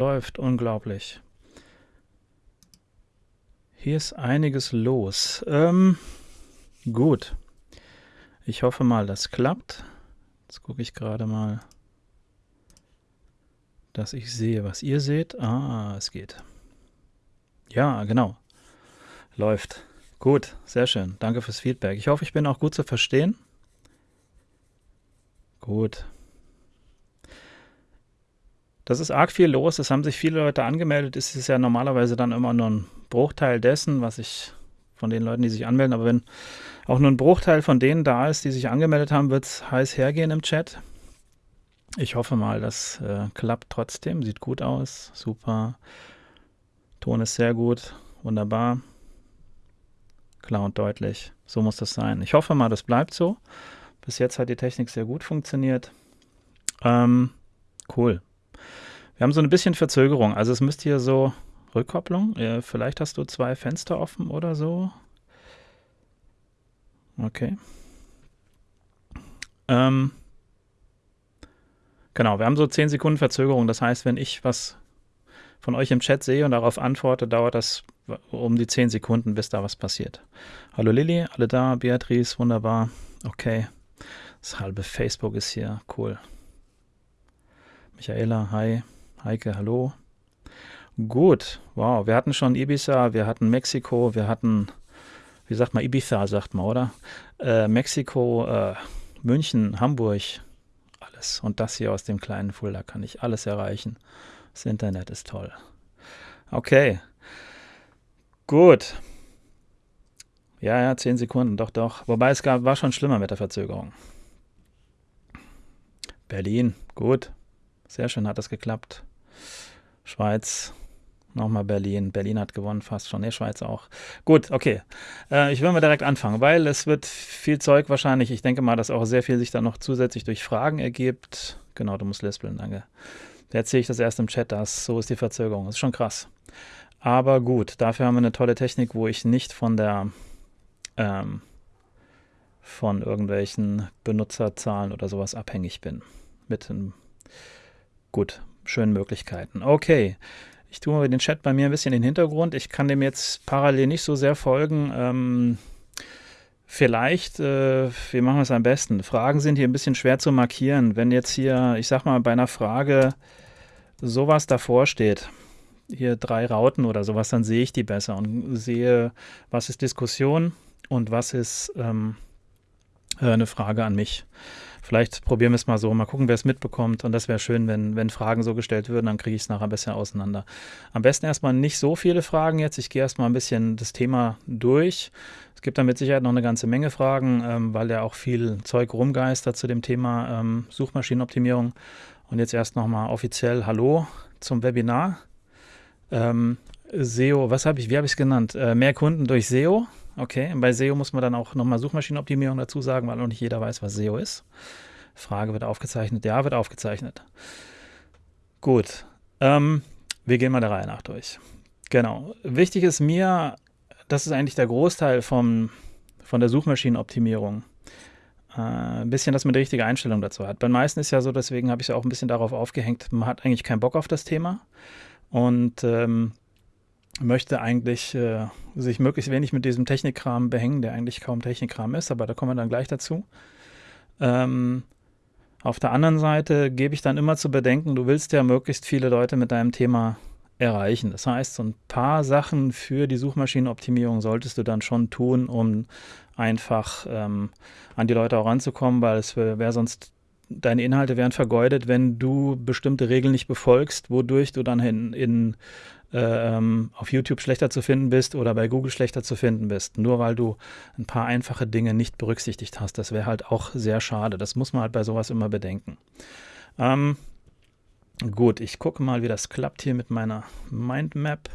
Läuft unglaublich. Hier ist einiges los. Ähm, gut. Ich hoffe mal, das klappt. Jetzt gucke ich gerade mal, dass ich sehe, was ihr seht. Ah, es geht. Ja, genau. Läuft. Gut, sehr schön. Danke fürs Feedback. Ich hoffe, ich bin auch gut zu verstehen. Gut. Das ist arg viel los. Es haben sich viele Leute angemeldet. Es ist ja normalerweise dann immer nur ein Bruchteil dessen, was ich von den Leuten, die sich anmelden. Aber wenn auch nur ein Bruchteil von denen da ist, die sich angemeldet haben, wird es heiß hergehen im Chat. Ich hoffe mal, das äh, klappt trotzdem. Sieht gut aus. Super. Ton ist sehr gut. Wunderbar. Klar und deutlich. So muss das sein. Ich hoffe mal, das bleibt so. Bis jetzt hat die Technik sehr gut funktioniert. Ähm, cool. Wir haben so ein bisschen Verzögerung. Also es müsste hier so Rückkopplung. Ja, vielleicht hast du zwei Fenster offen oder so. Okay. Ähm, genau, wir haben so 10 Sekunden Verzögerung. Das heißt, wenn ich was von euch im Chat sehe und darauf antworte, dauert das um die 10 Sekunden, bis da was passiert. Hallo Lilly, alle da, Beatrice, wunderbar. Okay. Das halbe Facebook ist hier, cool. Michaela, hi. Heike, hallo. Gut, wow, wir hatten schon Ibiza, wir hatten Mexiko, wir hatten, wie sagt man, Ibiza, sagt man, oder? Äh, Mexiko, äh, München, Hamburg, alles. Und das hier aus dem kleinen Fulda kann ich alles erreichen. Das Internet ist toll. Okay, gut. Ja, ja, zehn Sekunden, doch, doch. Wobei es gab, war schon schlimmer mit der Verzögerung. Berlin, gut. Sehr schön hat das geklappt. Schweiz, nochmal Berlin. Berlin hat gewonnen fast schon. Ne, Schweiz auch. Gut, okay. Äh, ich will mal direkt anfangen, weil es wird viel Zeug wahrscheinlich. Ich denke mal, dass auch sehr viel sich dann noch zusätzlich durch Fragen ergibt. Genau, du musst lispeln, danke. Jetzt sehe ich das erst im Chat, das, so ist die Verzögerung. Das ist schon krass. Aber gut, dafür haben wir eine tolle Technik, wo ich nicht von der ähm, von irgendwelchen Benutzerzahlen oder sowas abhängig bin. Mit einem gut, schönen Möglichkeiten. Okay, ich tue mal den Chat bei mir ein bisschen in den Hintergrund. Ich kann dem jetzt parallel nicht so sehr folgen. Ähm, vielleicht, äh, wir machen es am besten. Fragen sind hier ein bisschen schwer zu markieren. Wenn jetzt hier, ich sag mal, bei einer Frage sowas davor steht, hier drei Rauten oder sowas, dann sehe ich die besser und sehe, was ist Diskussion und was ist ähm, äh, eine Frage an mich. Vielleicht probieren wir es mal so, mal gucken, wer es mitbekommt. Und das wäre schön, wenn, wenn Fragen so gestellt würden, dann kriege ich es nachher besser auseinander. Am besten erstmal nicht so viele Fragen jetzt. Ich gehe erstmal ein bisschen das Thema durch. Es gibt da mit Sicherheit noch eine ganze Menge Fragen, ähm, weil ja auch viel Zeug rumgeistert zu dem Thema ähm, Suchmaschinenoptimierung. Und jetzt erst nochmal offiziell Hallo zum Webinar. Ähm, SEO, was habe ich, wie habe ich es genannt? Äh, mehr Kunden durch SEO. Okay, bei SEO muss man dann auch nochmal Suchmaschinenoptimierung dazu sagen, weil noch nicht jeder weiß, was SEO ist. Frage wird aufgezeichnet. Ja, wird aufgezeichnet. Gut, ähm, wir gehen mal der Reihe nach durch. Genau. Wichtig ist mir, das ist eigentlich der Großteil vom, von der Suchmaschinenoptimierung. Äh, ein bisschen, dass man die richtige Einstellung dazu hat. Bei den meisten ist ja so, deswegen habe ich es auch ein bisschen darauf aufgehängt, man hat eigentlich keinen Bock auf das Thema. Und ähm, möchte eigentlich äh, sich möglichst wenig mit diesem Technikkram behängen, der eigentlich kaum Technikkram ist, aber da kommen wir dann gleich dazu. Ähm, auf der anderen Seite gebe ich dann immer zu bedenken, du willst ja möglichst viele Leute mit deinem Thema erreichen. Das heißt, so ein paar Sachen für die Suchmaschinenoptimierung solltest du dann schon tun, um einfach ähm, an die Leute auch ranzukommen, weil es wäre sonst deine Inhalte wären vergeudet, wenn du bestimmte Regeln nicht befolgst, wodurch du dann in, in ähm, auf YouTube schlechter zu finden bist oder bei Google schlechter zu finden bist, nur weil du ein paar einfache Dinge nicht berücksichtigt hast. Das wäre halt auch sehr schade. Das muss man halt bei sowas immer bedenken. Ähm, gut, ich gucke mal, wie das klappt hier mit meiner Mindmap.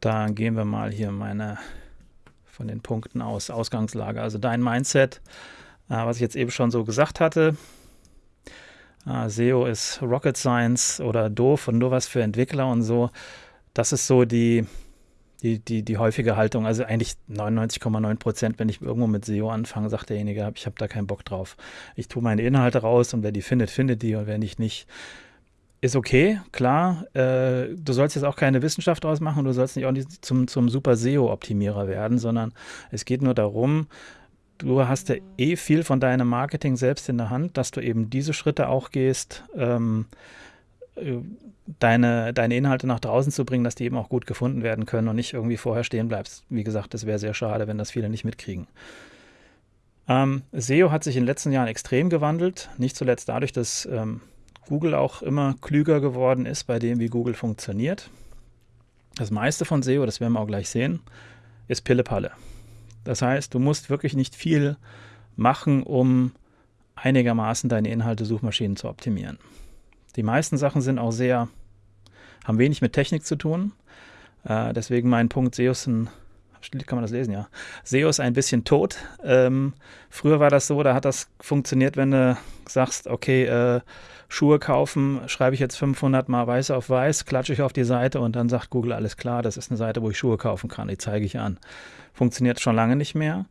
Da gehen wir mal hier meine von den Punkten aus, Ausgangslage. Also dein Mindset, äh, was ich jetzt eben schon so gesagt hatte, ah, SEO ist Rocket Science oder doof und nur was für Entwickler und so. Das ist so die, die, die, die häufige Haltung. Also eigentlich 99,9 Prozent, wenn ich irgendwo mit SEO anfange, sagt derjenige, ich habe da keinen Bock drauf. Ich tue meine Inhalte raus und wer die findet, findet die und wer nicht, nicht. ist okay, klar. Äh, du sollst jetzt auch keine Wissenschaft draus machen, du sollst nicht auch nicht zum, zum super SEO-Optimierer werden, sondern es geht nur darum, du hast ja eh viel von deinem Marketing selbst in der Hand, dass du eben diese Schritte auch gehst, ähm, äh, deine, deine Inhalte nach draußen zu bringen, dass die eben auch gut gefunden werden können und nicht irgendwie vorher stehen bleibst. Wie gesagt, das wäre sehr schade, wenn das viele nicht mitkriegen. Ähm, SEO hat sich in den letzten Jahren extrem gewandelt, nicht zuletzt dadurch, dass ähm, Google auch immer klüger geworden ist bei dem, wie Google funktioniert. Das meiste von SEO, das werden wir auch gleich sehen, ist Pillepalle. Das heißt, du musst wirklich nicht viel machen, um einigermaßen deine Inhalte Suchmaschinen zu optimieren. Die meisten Sachen sind auch sehr, haben wenig mit Technik zu tun. Äh, deswegen mein Punkt, SEO ist ein kann man das lesen, ja. SEO ist ein bisschen tot. Ähm, früher war das so, da hat das funktioniert, wenn du sagst, okay, äh, Schuhe kaufen, schreibe ich jetzt 500 mal weiß auf weiß, klatsche ich auf die Seite und dann sagt Google, alles klar, das ist eine Seite, wo ich Schuhe kaufen kann, die zeige ich an. Funktioniert schon lange nicht mehr.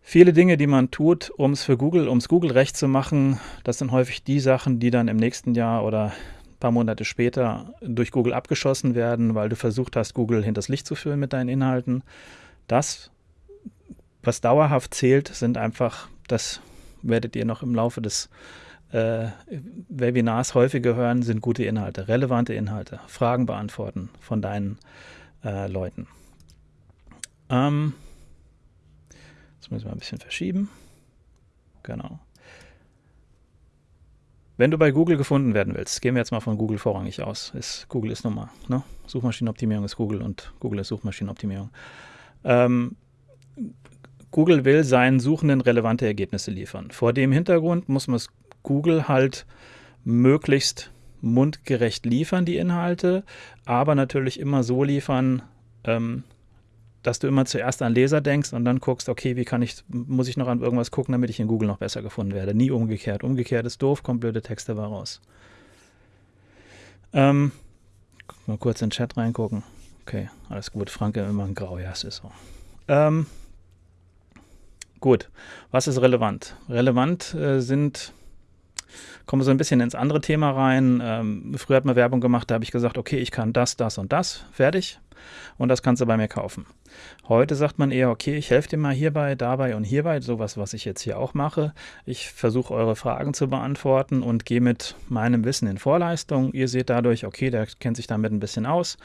Viele Dinge, die man tut, um es für Google, um es Google recht zu machen, das sind häufig die Sachen, die dann im nächsten Jahr oder ein paar Monate später durch Google abgeschossen werden, weil du versucht hast, Google hinters Licht zu führen mit deinen Inhalten. Das, was dauerhaft zählt, sind einfach, das werdet ihr noch im Laufe des äh, Webinars häufiger hören, sind gute Inhalte, relevante Inhalte, Fragen beantworten von deinen äh, Leuten. Ähm, das müssen wir ein bisschen verschieben. Genau. Wenn du bei Google gefunden werden willst, gehen wir jetzt mal von Google vorrangig aus. Ist, Google ist Nummer. Ne? Suchmaschinenoptimierung ist Google und Google ist Suchmaschinenoptimierung. Ähm, Google will seinen Suchenden relevante Ergebnisse liefern. Vor dem Hintergrund muss man es Google halt möglichst mundgerecht liefern, die Inhalte, aber natürlich immer so liefern, ähm, dass du immer zuerst an Leser denkst und dann guckst, okay, wie kann ich, muss ich noch an irgendwas gucken, damit ich in Google noch besser gefunden werde. Nie umgekehrt. Umgekehrt ist doof, kommt blöde Texte dabei raus. Ähm, mal kurz in den Chat reingucken. Okay, alles gut. Franke immer ein Grau, ja, es ist so. Ähm, gut, was ist relevant? Relevant äh, sind kommen wir so ein bisschen ins andere Thema rein. Ähm, früher hat man Werbung gemacht, da habe ich gesagt, okay, ich kann das, das und das, fertig. Und das kannst du bei mir kaufen. Heute sagt man eher, okay, ich helfe dir mal hierbei, dabei und hierbei, sowas, was ich jetzt hier auch mache. Ich versuche eure Fragen zu beantworten und gehe mit meinem Wissen in Vorleistung. Ihr seht dadurch, okay, der kennt sich damit ein bisschen aus.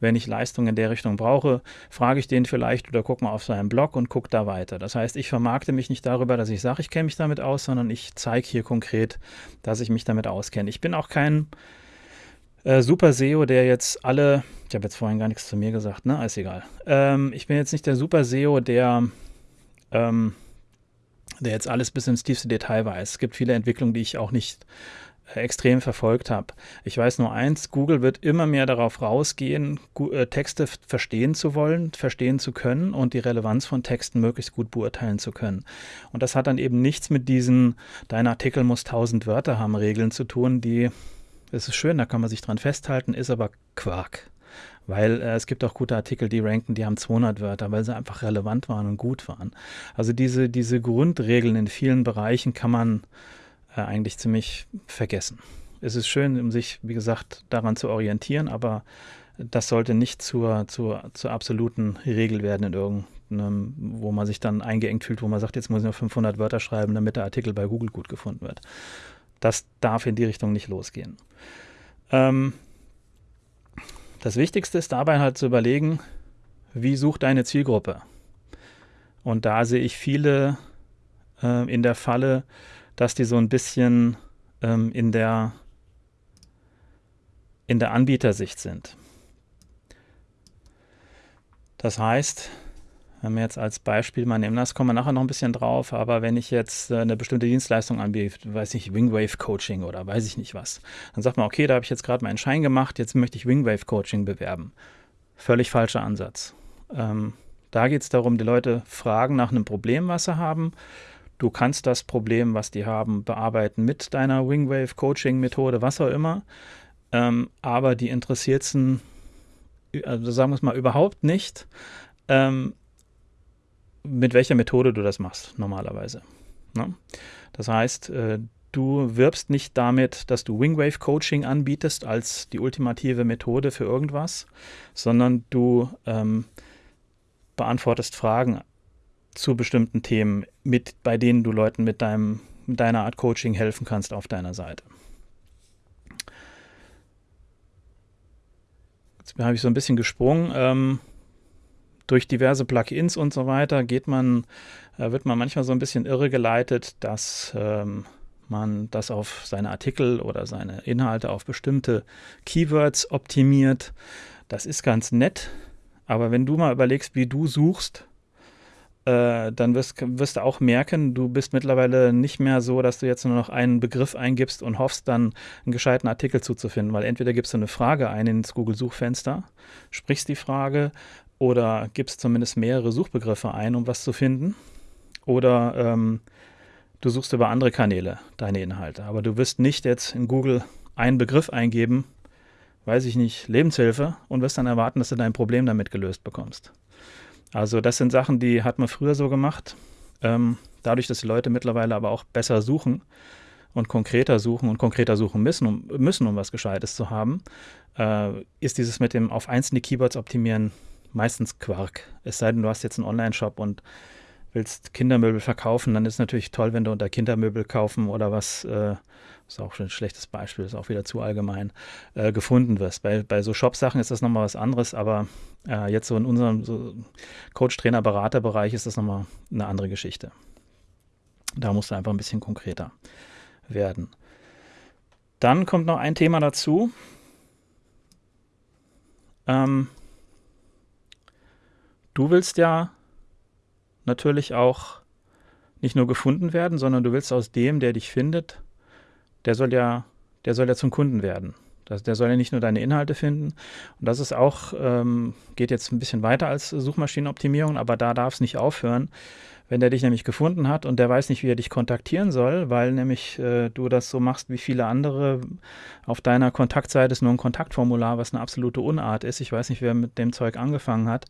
Wenn ich Leistung in der Richtung brauche, frage ich den vielleicht oder gucke mal auf seinem Blog und gucke da weiter. Das heißt, ich vermarkte mich nicht darüber, dass ich sage, ich kenne mich damit aus, sondern ich zeige hier konkret, dass ich mich damit auskenne. Ich bin auch kein äh, Super SEO, der jetzt alle, ich habe jetzt vorhin gar nichts zu mir gesagt, ne? Ist egal. Ähm, ich bin jetzt nicht der Super SEO, der, ähm, der jetzt alles bis ins tiefste Detail weiß. Es gibt viele Entwicklungen, die ich auch nicht äh, extrem verfolgt habe. Ich weiß nur eins, Google wird immer mehr darauf rausgehen, äh, Texte verstehen zu wollen, verstehen zu können und die Relevanz von Texten möglichst gut beurteilen zu können. Und das hat dann eben nichts mit diesen, dein Artikel muss 1000 Wörter haben, Regeln zu tun, die das ist schön, da kann man sich dran festhalten, ist aber Quark. Weil äh, es gibt auch gute Artikel, die ranken, die haben 200 Wörter, weil sie einfach relevant waren und gut waren. Also diese, diese Grundregeln in vielen Bereichen kann man äh, eigentlich ziemlich vergessen. Es ist schön, um sich, wie gesagt, daran zu orientieren, aber das sollte nicht zur, zur, zur absoluten Regel werden in irgendeinem, wo man sich dann eingeengt fühlt, wo man sagt, jetzt muss ich nur 500 Wörter schreiben, damit der Artikel bei Google gut gefunden wird. Das darf in die Richtung nicht losgehen. Ähm, das Wichtigste ist dabei halt zu überlegen, wie sucht deine Zielgruppe? Und da sehe ich viele äh, in der Falle, dass die so ein bisschen ähm, in der in der Anbietersicht sind. Das heißt, wenn wir jetzt als Beispiel mal nehmen, das kommen wir nachher noch ein bisschen drauf, aber wenn ich jetzt äh, eine bestimmte Dienstleistung anbiete, weiß ich, Wingwave Coaching oder weiß ich nicht was, dann sagt man, okay, da habe ich jetzt gerade meinen Schein gemacht, jetzt möchte ich Wingwave Coaching bewerben. Völlig falscher Ansatz. Ähm, da geht es darum, die Leute fragen nach einem Problem, was sie haben. Du kannst das Problem, was die haben, bearbeiten mit deiner Wingwave Coaching Methode, was auch immer. Ähm, aber die interessiert es, also sagen wir es mal, überhaupt nicht, ähm, mit welcher Methode du das machst, normalerweise. Ne? Das heißt, äh, du wirbst nicht damit, dass du Wingwave Coaching anbietest als die ultimative Methode für irgendwas, sondern du ähm, beantwortest Fragen zu bestimmten Themen, mit, bei denen du Leuten mit, deinem, mit deiner Art Coaching helfen kannst auf deiner Seite. Jetzt habe ich so ein bisschen gesprungen. Ähm, durch diverse Plugins und so weiter geht man, äh, wird man manchmal so ein bisschen irregeleitet, dass ähm, man das auf seine Artikel oder seine Inhalte auf bestimmte Keywords optimiert. Das ist ganz nett, aber wenn du mal überlegst, wie du suchst, äh, dann wirst, wirst, du auch merken, du bist mittlerweile nicht mehr so, dass du jetzt nur noch einen Begriff eingibst und hoffst, dann einen gescheiten Artikel zuzufinden, weil entweder gibst du eine Frage ein ins Google-Suchfenster, sprichst die Frage oder gibst zumindest mehrere Suchbegriffe ein, um was zu finden, oder ähm, du suchst über andere Kanäle deine Inhalte. Aber du wirst nicht jetzt in Google einen Begriff eingeben, weiß ich nicht, Lebenshilfe und wirst dann erwarten, dass du dein Problem damit gelöst bekommst. Also das sind Sachen, die hat man früher so gemacht. Ähm, dadurch, dass die Leute mittlerweile aber auch besser suchen und konkreter suchen und konkreter suchen müssen, um, müssen, um was Gescheites zu haben, äh, ist dieses mit dem auf einzelne Keywords optimieren meistens Quark. Es sei denn, du hast jetzt einen Online-Shop und willst Kindermöbel verkaufen, dann ist es natürlich toll, wenn du unter Kindermöbel kaufen oder was, äh, ist auch schon ein schlechtes Beispiel, ist auch wieder zu allgemein, äh, gefunden wirst. Bei, bei so Shop-Sachen ist das nochmal was anderes, aber äh, jetzt so in unserem so Coach, Trainer, Berater-Bereich ist das nochmal eine andere Geschichte. Da musst du einfach ein bisschen konkreter werden. Dann kommt noch ein Thema dazu. Ähm, du willst ja natürlich auch nicht nur gefunden werden, sondern du willst aus dem, der dich findet, der soll ja, der soll ja zum Kunden werden. Der soll ja nicht nur deine Inhalte finden. Und das ist auch, ähm, geht jetzt ein bisschen weiter als Suchmaschinenoptimierung, aber da darf es nicht aufhören. Wenn der dich nämlich gefunden hat und der weiß nicht, wie er dich kontaktieren soll, weil nämlich äh, du das so machst wie viele andere, auf deiner Kontaktseite ist nur ein Kontaktformular, was eine absolute Unart ist. Ich weiß nicht, wer mit dem Zeug angefangen hat.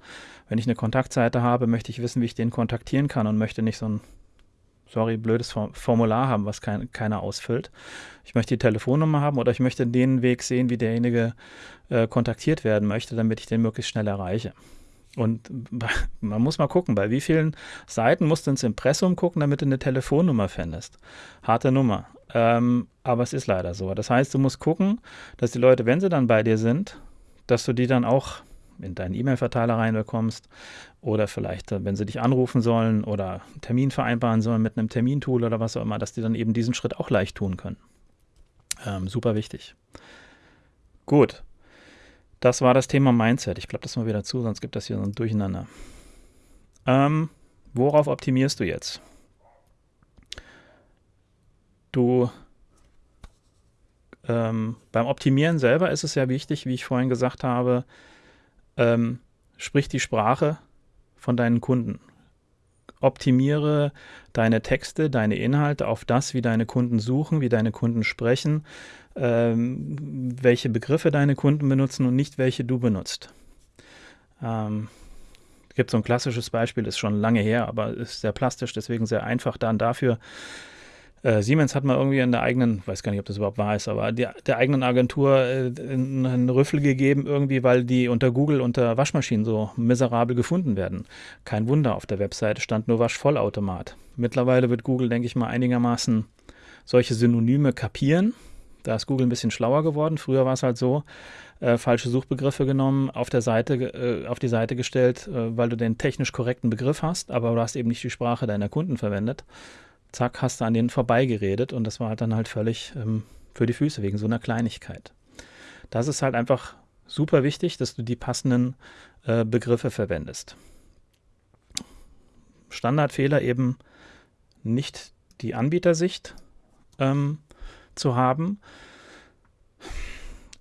Wenn ich eine Kontaktseite habe, möchte ich wissen, wie ich den kontaktieren kann und möchte nicht so ein sorry, blödes Formular haben, was kein, keiner ausfüllt. Ich möchte die Telefonnummer haben oder ich möchte den Weg sehen, wie derjenige äh, kontaktiert werden möchte, damit ich den möglichst schnell erreiche. Und man muss mal gucken, bei wie vielen Seiten musst du ins Impressum gucken, damit du eine Telefonnummer findest. Harte Nummer. Ähm, aber es ist leider so. Das heißt, du musst gucken, dass die Leute, wenn sie dann bei dir sind, dass du die dann auch in deinen E-Mail-Verteiler reinbekommst oder vielleicht, äh, wenn sie dich anrufen sollen oder einen Termin vereinbaren sollen mit einem Termintool oder was auch immer, dass die dann eben diesen Schritt auch leicht tun können. Ähm, super wichtig. Gut. Das war das Thema Mindset. Ich glaube das mal wieder zu, sonst gibt das hier so ein Durcheinander. Ähm, worauf optimierst du jetzt? Du ähm, beim Optimieren selber ist es ja wichtig, wie ich vorhin gesagt habe, ähm, sprich die Sprache von deinen Kunden. Optimiere deine Texte, deine Inhalte auf das, wie deine Kunden suchen, wie deine Kunden sprechen, ähm, welche Begriffe deine Kunden benutzen und nicht welche du benutzt. Ähm, es gibt so ein klassisches Beispiel, ist schon lange her, aber ist sehr plastisch, deswegen sehr einfach dann dafür äh, Siemens hat mal irgendwie in der eigenen, weiß gar nicht, ob das überhaupt wahr ist, aber der, der eigenen Agentur äh, einen Rüffel gegeben, irgendwie, weil die unter Google unter Waschmaschinen so miserabel gefunden werden. Kein Wunder, auf der Webseite stand nur Waschvollautomat. Mittlerweile wird Google, denke ich mal, einigermaßen solche Synonyme kapieren. Da ist Google ein bisschen schlauer geworden. Früher war es halt so, äh, falsche Suchbegriffe genommen, auf der Seite, äh, auf die Seite gestellt, äh, weil du den technisch korrekten Begriff hast, aber du hast eben nicht die Sprache deiner Kunden verwendet zack, hast du an denen vorbeigeredet und das war dann halt völlig ähm, für die Füße wegen so einer Kleinigkeit. Das ist halt einfach super wichtig, dass du die passenden äh, Begriffe verwendest. Standardfehler eben nicht die Anbietersicht ähm, zu haben,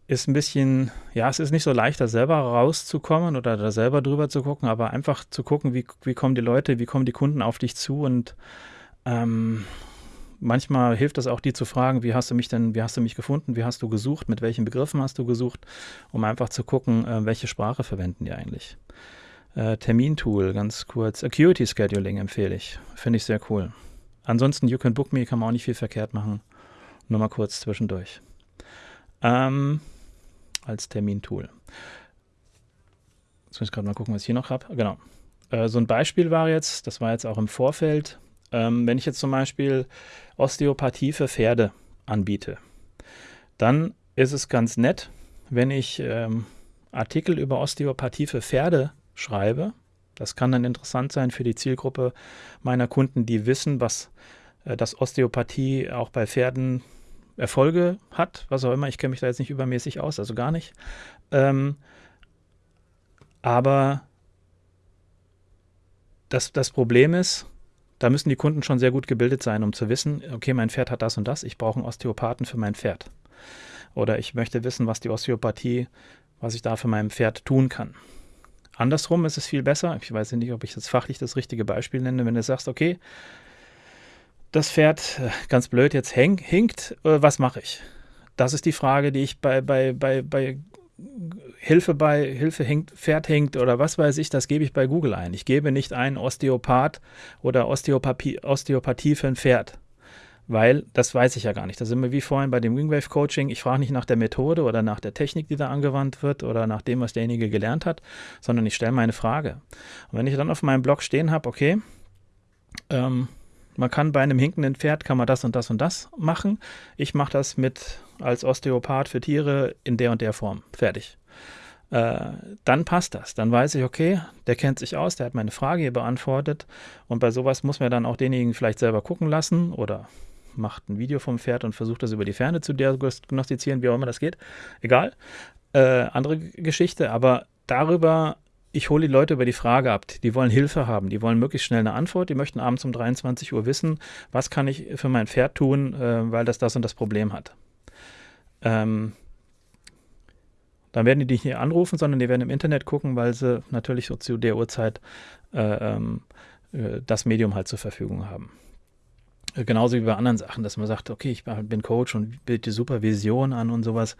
ist ein bisschen, ja, es ist nicht so leicht, da selber rauszukommen oder da selber drüber zu gucken, aber einfach zu gucken, wie, wie kommen die Leute, wie kommen die Kunden auf dich zu und ähm, manchmal hilft es auch, die zu fragen, wie hast du mich denn, wie hast du mich gefunden, wie hast du gesucht, mit welchen Begriffen hast du gesucht, um einfach zu gucken, äh, welche Sprache verwenden die eigentlich. Äh, Termintool, ganz kurz. Acuity Scheduling empfehle ich. Finde ich sehr cool. Ansonsten, You Can Book Me kann man auch nicht viel verkehrt machen. Nur mal kurz zwischendurch. Ähm, als Termintool. Jetzt muss ich gerade mal gucken, was ich hier noch habe. Genau. Äh, so ein Beispiel war jetzt, das war jetzt auch im Vorfeld, ähm, wenn ich jetzt zum Beispiel Osteopathie für Pferde anbiete, dann ist es ganz nett, wenn ich ähm, Artikel über Osteopathie für Pferde schreibe. Das kann dann interessant sein für die Zielgruppe meiner Kunden, die wissen, was äh, dass Osteopathie auch bei Pferden Erfolge hat, was auch immer. Ich kenne mich da jetzt nicht übermäßig aus, also gar nicht. Ähm, aber das, das Problem ist, da müssen die Kunden schon sehr gut gebildet sein, um zu wissen, okay, mein Pferd hat das und das, ich brauche einen Osteopathen für mein Pferd. Oder ich möchte wissen, was die Osteopathie, was ich da für mein Pferd tun kann. Andersrum ist es viel besser, ich weiß nicht, ob ich das fachlich das richtige Beispiel nenne, wenn du sagst, okay, das Pferd, äh, ganz blöd, jetzt häng, hinkt, äh, was mache ich? Das ist die Frage, die ich bei, bei, bei, bei Hilfe bei Hilfe hinkt, Pferd hinkt oder was weiß ich, das gebe ich bei Google ein. Ich gebe nicht ein Osteopath oder Osteopathie, Osteopathie für ein Pferd, weil das weiß ich ja gar nicht. Da sind wir wie vorhin bei dem Wingwave Coaching. Ich frage nicht nach der Methode oder nach der Technik, die da angewandt wird oder nach dem, was derjenige gelernt hat, sondern ich stelle meine Frage. Und wenn ich dann auf meinem Blog stehen habe, okay, ähm, man kann bei einem hinkenden Pferd kann man das und das und das machen. Ich mache das mit als Osteopath für Tiere in der und der Form. Fertig. Äh, dann passt das. Dann weiß ich, okay, der kennt sich aus, der hat meine Frage hier beantwortet. Und bei sowas muss man dann auch denjenigen vielleicht selber gucken lassen oder macht ein Video vom Pferd und versucht das über die Ferne zu diagnostizieren, wie auch immer das geht. Egal. Äh, andere Geschichte, aber darüber ich hole die Leute über die Frage ab. Die wollen Hilfe haben, die wollen möglichst schnell eine Antwort, die möchten abends um 23 Uhr wissen, was kann ich für mein Pferd tun, äh, weil das das und das Problem hat. Ähm, dann werden die dich nicht anrufen, sondern die werden im Internet gucken, weil sie natürlich so zu der Uhrzeit äh, ähm, äh, das Medium halt zur Verfügung haben. Äh, genauso wie bei anderen Sachen, dass man sagt, okay, ich bin Coach und biete die Supervision an und sowas.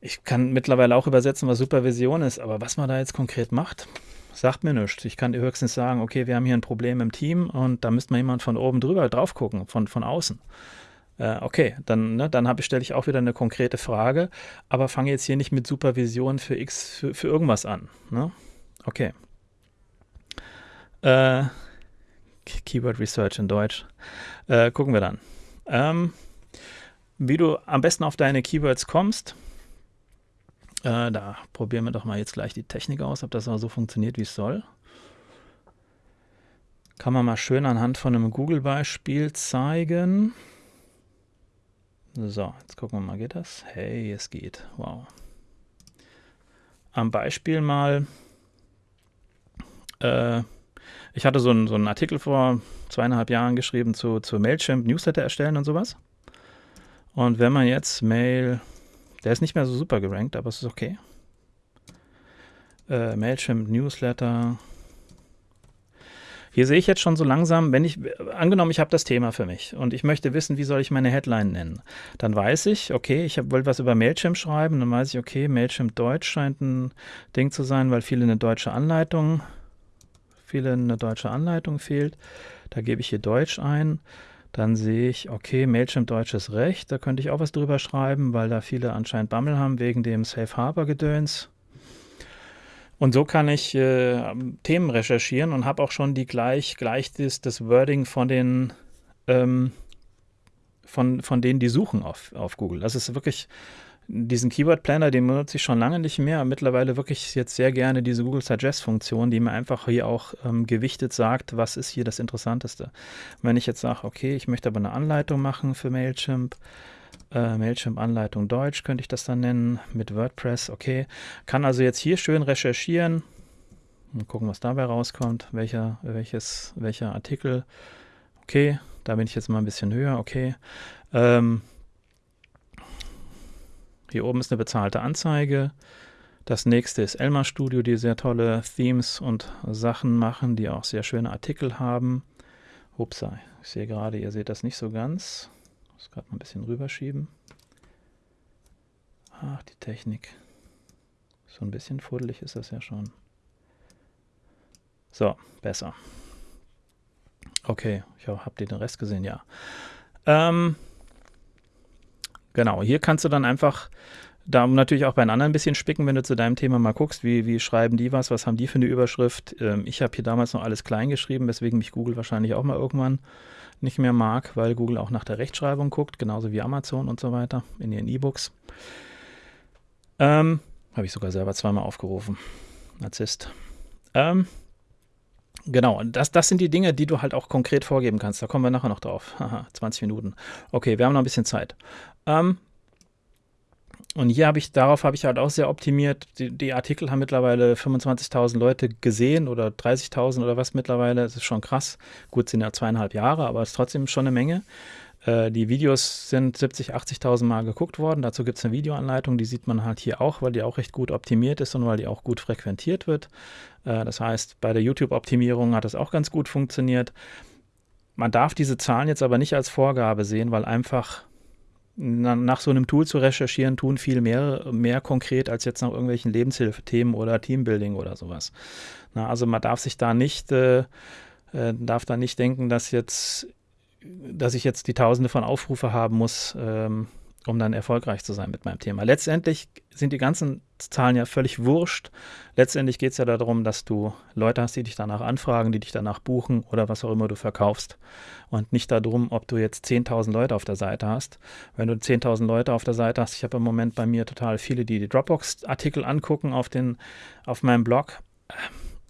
Ich kann mittlerweile auch übersetzen, was Supervision ist, aber was man da jetzt konkret macht, sagt mir nichts. Ich kann höchstens sagen, okay, wir haben hier ein Problem im Team und da müsste mal jemand von oben drüber drauf gucken, von, von außen. Äh, okay, dann, ne, dann stelle ich auch wieder eine konkrete Frage, aber fange jetzt hier nicht mit Supervision für X, für, für irgendwas an. Ne? Okay. Äh, Keyword Research in Deutsch. Äh, gucken wir dann. Ähm, wie du am besten auf deine Keywords kommst, äh, da probieren wir doch mal jetzt gleich die Technik aus, ob das auch so funktioniert, wie es soll. Kann man mal schön anhand von einem Google-Beispiel zeigen. So, jetzt gucken wir mal, geht das? Hey, es geht. Wow. Am Beispiel mal, äh, ich hatte so, ein, so einen Artikel vor zweieinhalb Jahren geschrieben zu, zu Mailchimp, Newsletter erstellen und sowas. Und wenn man jetzt Mail der ist nicht mehr so super gerankt, aber es ist okay. Äh, Mailchimp, Newsletter. Hier sehe ich jetzt schon so langsam, wenn ich, angenommen, ich habe das Thema für mich und ich möchte wissen, wie soll ich meine Headline nennen, dann weiß ich, okay, ich wollte was über Mailchimp schreiben, dann weiß ich, okay, Mailchimp Deutsch scheint ein Ding zu sein, weil viele eine deutsche Anleitung, viele eine deutsche Anleitung fehlt. Da gebe ich hier Deutsch ein. Dann sehe ich, okay, Mailchimp deutsches Recht, da könnte ich auch was drüber schreiben, weil da viele anscheinend Bammel haben wegen dem Safe Harbor Gedöns. Und so kann ich äh, Themen recherchieren und habe auch schon die gleich, gleich das, das Wording von den ähm, von, von denen, die suchen auf, auf Google. Das ist wirklich diesen Keyword Planner, den benutze ich schon lange nicht mehr. Mittlerweile wirklich jetzt sehr gerne diese Google Suggest Funktion, die mir einfach hier auch ähm, gewichtet sagt, was ist hier das Interessanteste. wenn ich jetzt sage, okay, ich möchte aber eine Anleitung machen für Mailchimp, äh, Mailchimp Anleitung Deutsch könnte ich das dann nennen, mit WordPress, okay. Kann also jetzt hier schön recherchieren und gucken, was dabei rauskommt, welcher, welches, welcher Artikel. Okay, da bin ich jetzt mal ein bisschen höher, okay. Ähm, hier oben ist eine bezahlte Anzeige. Das nächste ist Elmar Studio, die sehr tolle Themes und Sachen machen, die auch sehr schöne Artikel haben. Upsa, ich sehe gerade, ihr seht das nicht so ganz. Ich muss gerade mal ein bisschen rüberschieben. Ach, die Technik. So ein bisschen fuddelig ist das ja schon. So, besser. Okay, ich habe den Rest gesehen, ja. Ähm, genau, hier kannst du dann einfach da natürlich auch bei den anderen ein bisschen spicken, wenn du zu deinem Thema mal guckst, wie, wie schreiben die was, was haben die für eine Überschrift. Ähm, ich habe hier damals noch alles klein geschrieben, weswegen mich Google wahrscheinlich auch mal irgendwann nicht mehr mag, weil Google auch nach der Rechtschreibung guckt, genauso wie Amazon und so weiter in ihren E-Books. Ähm, habe ich sogar selber zweimal aufgerufen. Narzisst. Ähm, Genau, das, das sind die Dinge, die du halt auch konkret vorgeben kannst. Da kommen wir nachher noch drauf. Haha, 20 Minuten. Okay, wir haben noch ein bisschen Zeit. Ähm, und hier habe ich, darauf habe ich halt auch sehr optimiert. Die, die Artikel haben mittlerweile 25.000 Leute gesehen oder 30.000 oder was mittlerweile. Das ist schon krass. Gut, sind ja zweieinhalb Jahre, aber es ist trotzdem schon eine Menge. Äh, die Videos sind 70.000, 80.000 Mal geguckt worden. Dazu gibt es eine Videoanleitung, die sieht man halt hier auch, weil die auch recht gut optimiert ist und weil die auch gut frequentiert wird. Äh, das heißt, bei der YouTube-Optimierung hat das auch ganz gut funktioniert. Man darf diese Zahlen jetzt aber nicht als Vorgabe sehen, weil einfach nach so einem Tool zu recherchieren, tun viel mehr, mehr konkret als jetzt nach irgendwelchen Lebenshilfethemen oder Teambuilding oder sowas. Na, also man darf sich da nicht, äh, äh, darf da nicht denken, dass jetzt dass ich jetzt die Tausende von Aufrufe haben muss, ähm, um dann erfolgreich zu sein mit meinem Thema. Letztendlich sind die ganzen Zahlen ja völlig wurscht. Letztendlich geht es ja darum, dass du Leute hast, die dich danach anfragen, die dich danach buchen oder was auch immer du verkaufst. Und nicht darum, ob du jetzt 10.000 Leute auf der Seite hast. Wenn du 10.000 Leute auf der Seite hast, ich habe im Moment bei mir total viele, die die Dropbox-Artikel angucken auf, den, auf meinem Blog,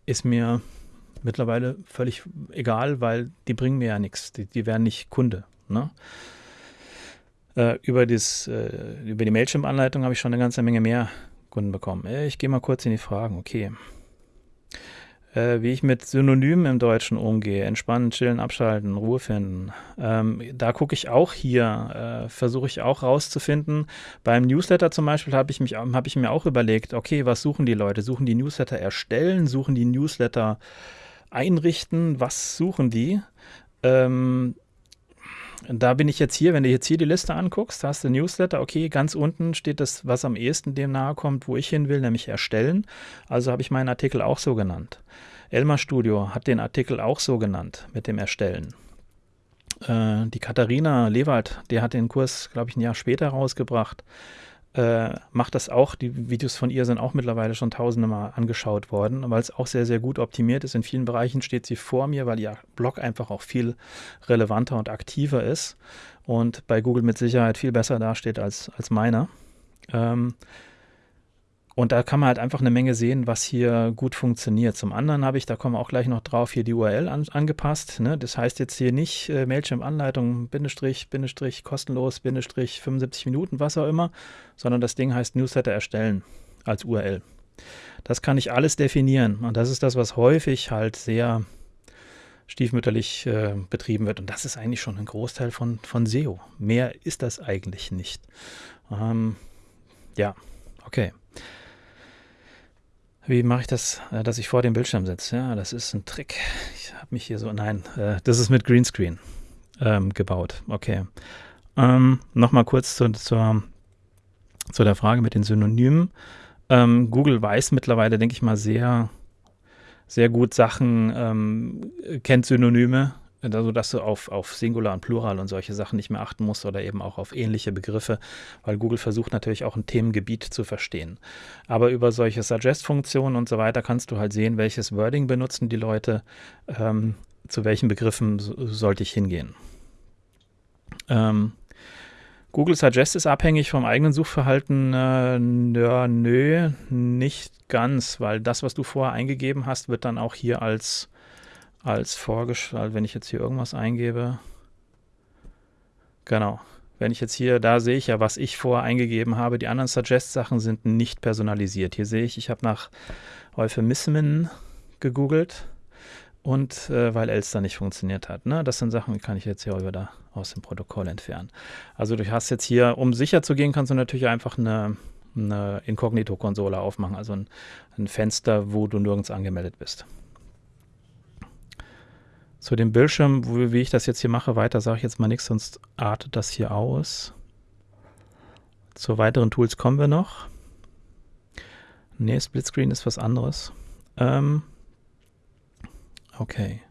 ist mir mittlerweile völlig egal, weil die bringen mir ja nichts. Die, die werden nicht Kunde. Ne? Äh, über, das, äh, über die Mailchimp-Anleitung habe ich schon eine ganze Menge mehr Kunden bekommen. Äh, ich gehe mal kurz in die Fragen. Okay. Äh, wie ich mit Synonymen im Deutschen umgehe, entspannen, chillen, abschalten, Ruhe finden. Ähm, da gucke ich auch hier, äh, versuche ich auch rauszufinden. Beim Newsletter zum Beispiel habe ich, hab ich mir auch überlegt, okay, was suchen die Leute? Suchen die Newsletter erstellen? Suchen die Newsletter einrichten, was suchen die. Ähm, da bin ich jetzt hier, wenn du jetzt hier die Liste anguckst, hast du Newsletter, okay, ganz unten steht das, was am ehesten dem nahe kommt, wo ich hin will, nämlich erstellen. Also habe ich meinen Artikel auch so genannt. Elmar Studio hat den Artikel auch so genannt mit dem Erstellen. Äh, die Katharina Lewald, die hat den Kurs, glaube ich, ein Jahr später rausgebracht äh, macht das auch. Die Videos von ihr sind auch mittlerweile schon tausende Mal angeschaut worden, weil es auch sehr, sehr gut optimiert ist. In vielen Bereichen steht sie vor mir, weil ihr Blog einfach auch viel relevanter und aktiver ist und bei Google mit Sicherheit viel besser dasteht als, als meiner. Ähm, und da kann man halt einfach eine Menge sehen, was hier gut funktioniert. Zum anderen habe ich, da kommen wir auch gleich noch drauf, hier die URL an, angepasst. Ne? Das heißt jetzt hier nicht äh, Mailchimp-Anleitung, Bindestrich, Bindestrich, kostenlos, Bindestrich, 75 Minuten, was auch immer, sondern das Ding heißt Newsletter erstellen als URL. Das kann ich alles definieren. Und das ist das, was häufig halt sehr stiefmütterlich äh, betrieben wird. Und das ist eigentlich schon ein Großteil von, von SEO. Mehr ist das eigentlich nicht. Ähm, ja, okay. Wie mache ich das, äh, dass ich vor dem Bildschirm sitze? Ja, das ist ein Trick. Ich habe mich hier so, nein, äh, das ist mit Greenscreen ähm, gebaut. Okay. Ähm, Nochmal kurz zu, zur, zu der Frage mit den Synonymen. Ähm, Google weiß mittlerweile, denke ich mal, sehr, sehr gut Sachen, ähm, kennt Synonyme, also dass du auf, auf Singular und Plural und solche Sachen nicht mehr achten musst oder eben auch auf ähnliche Begriffe, weil Google versucht natürlich auch ein Themengebiet zu verstehen. Aber über solche Suggest-Funktionen und so weiter kannst du halt sehen, welches Wording benutzen die Leute, ähm, zu welchen Begriffen so, sollte ich hingehen. Ähm, Google Suggest ist abhängig vom eigenen Suchverhalten. Äh, nö, nö, nicht ganz, weil das, was du vorher eingegeben hast, wird dann auch hier als als vorgeschlagen, wenn ich jetzt hier irgendwas eingebe. Genau. Wenn ich jetzt hier, da sehe ich ja, was ich vorher eingegeben habe. Die anderen Suggest-Sachen sind nicht personalisiert. Hier sehe ich, ich habe nach Euphemismen gegoogelt und äh, weil Elster nicht funktioniert hat. Ne? Das sind Sachen, die kann ich jetzt hier wieder aus dem Protokoll entfernen. Also du hast jetzt hier, um sicher zu gehen, kannst du natürlich einfach eine, eine Inkognito-Konsole aufmachen, also ein, ein Fenster, wo du nirgends angemeldet bist. Zu dem Bildschirm, wie ich das jetzt hier mache, weiter sage ich jetzt mal nichts, sonst artet das hier aus. Zu weiteren Tools kommen wir noch. Nee, Splitscreen ist was anderes. Ähm, okay.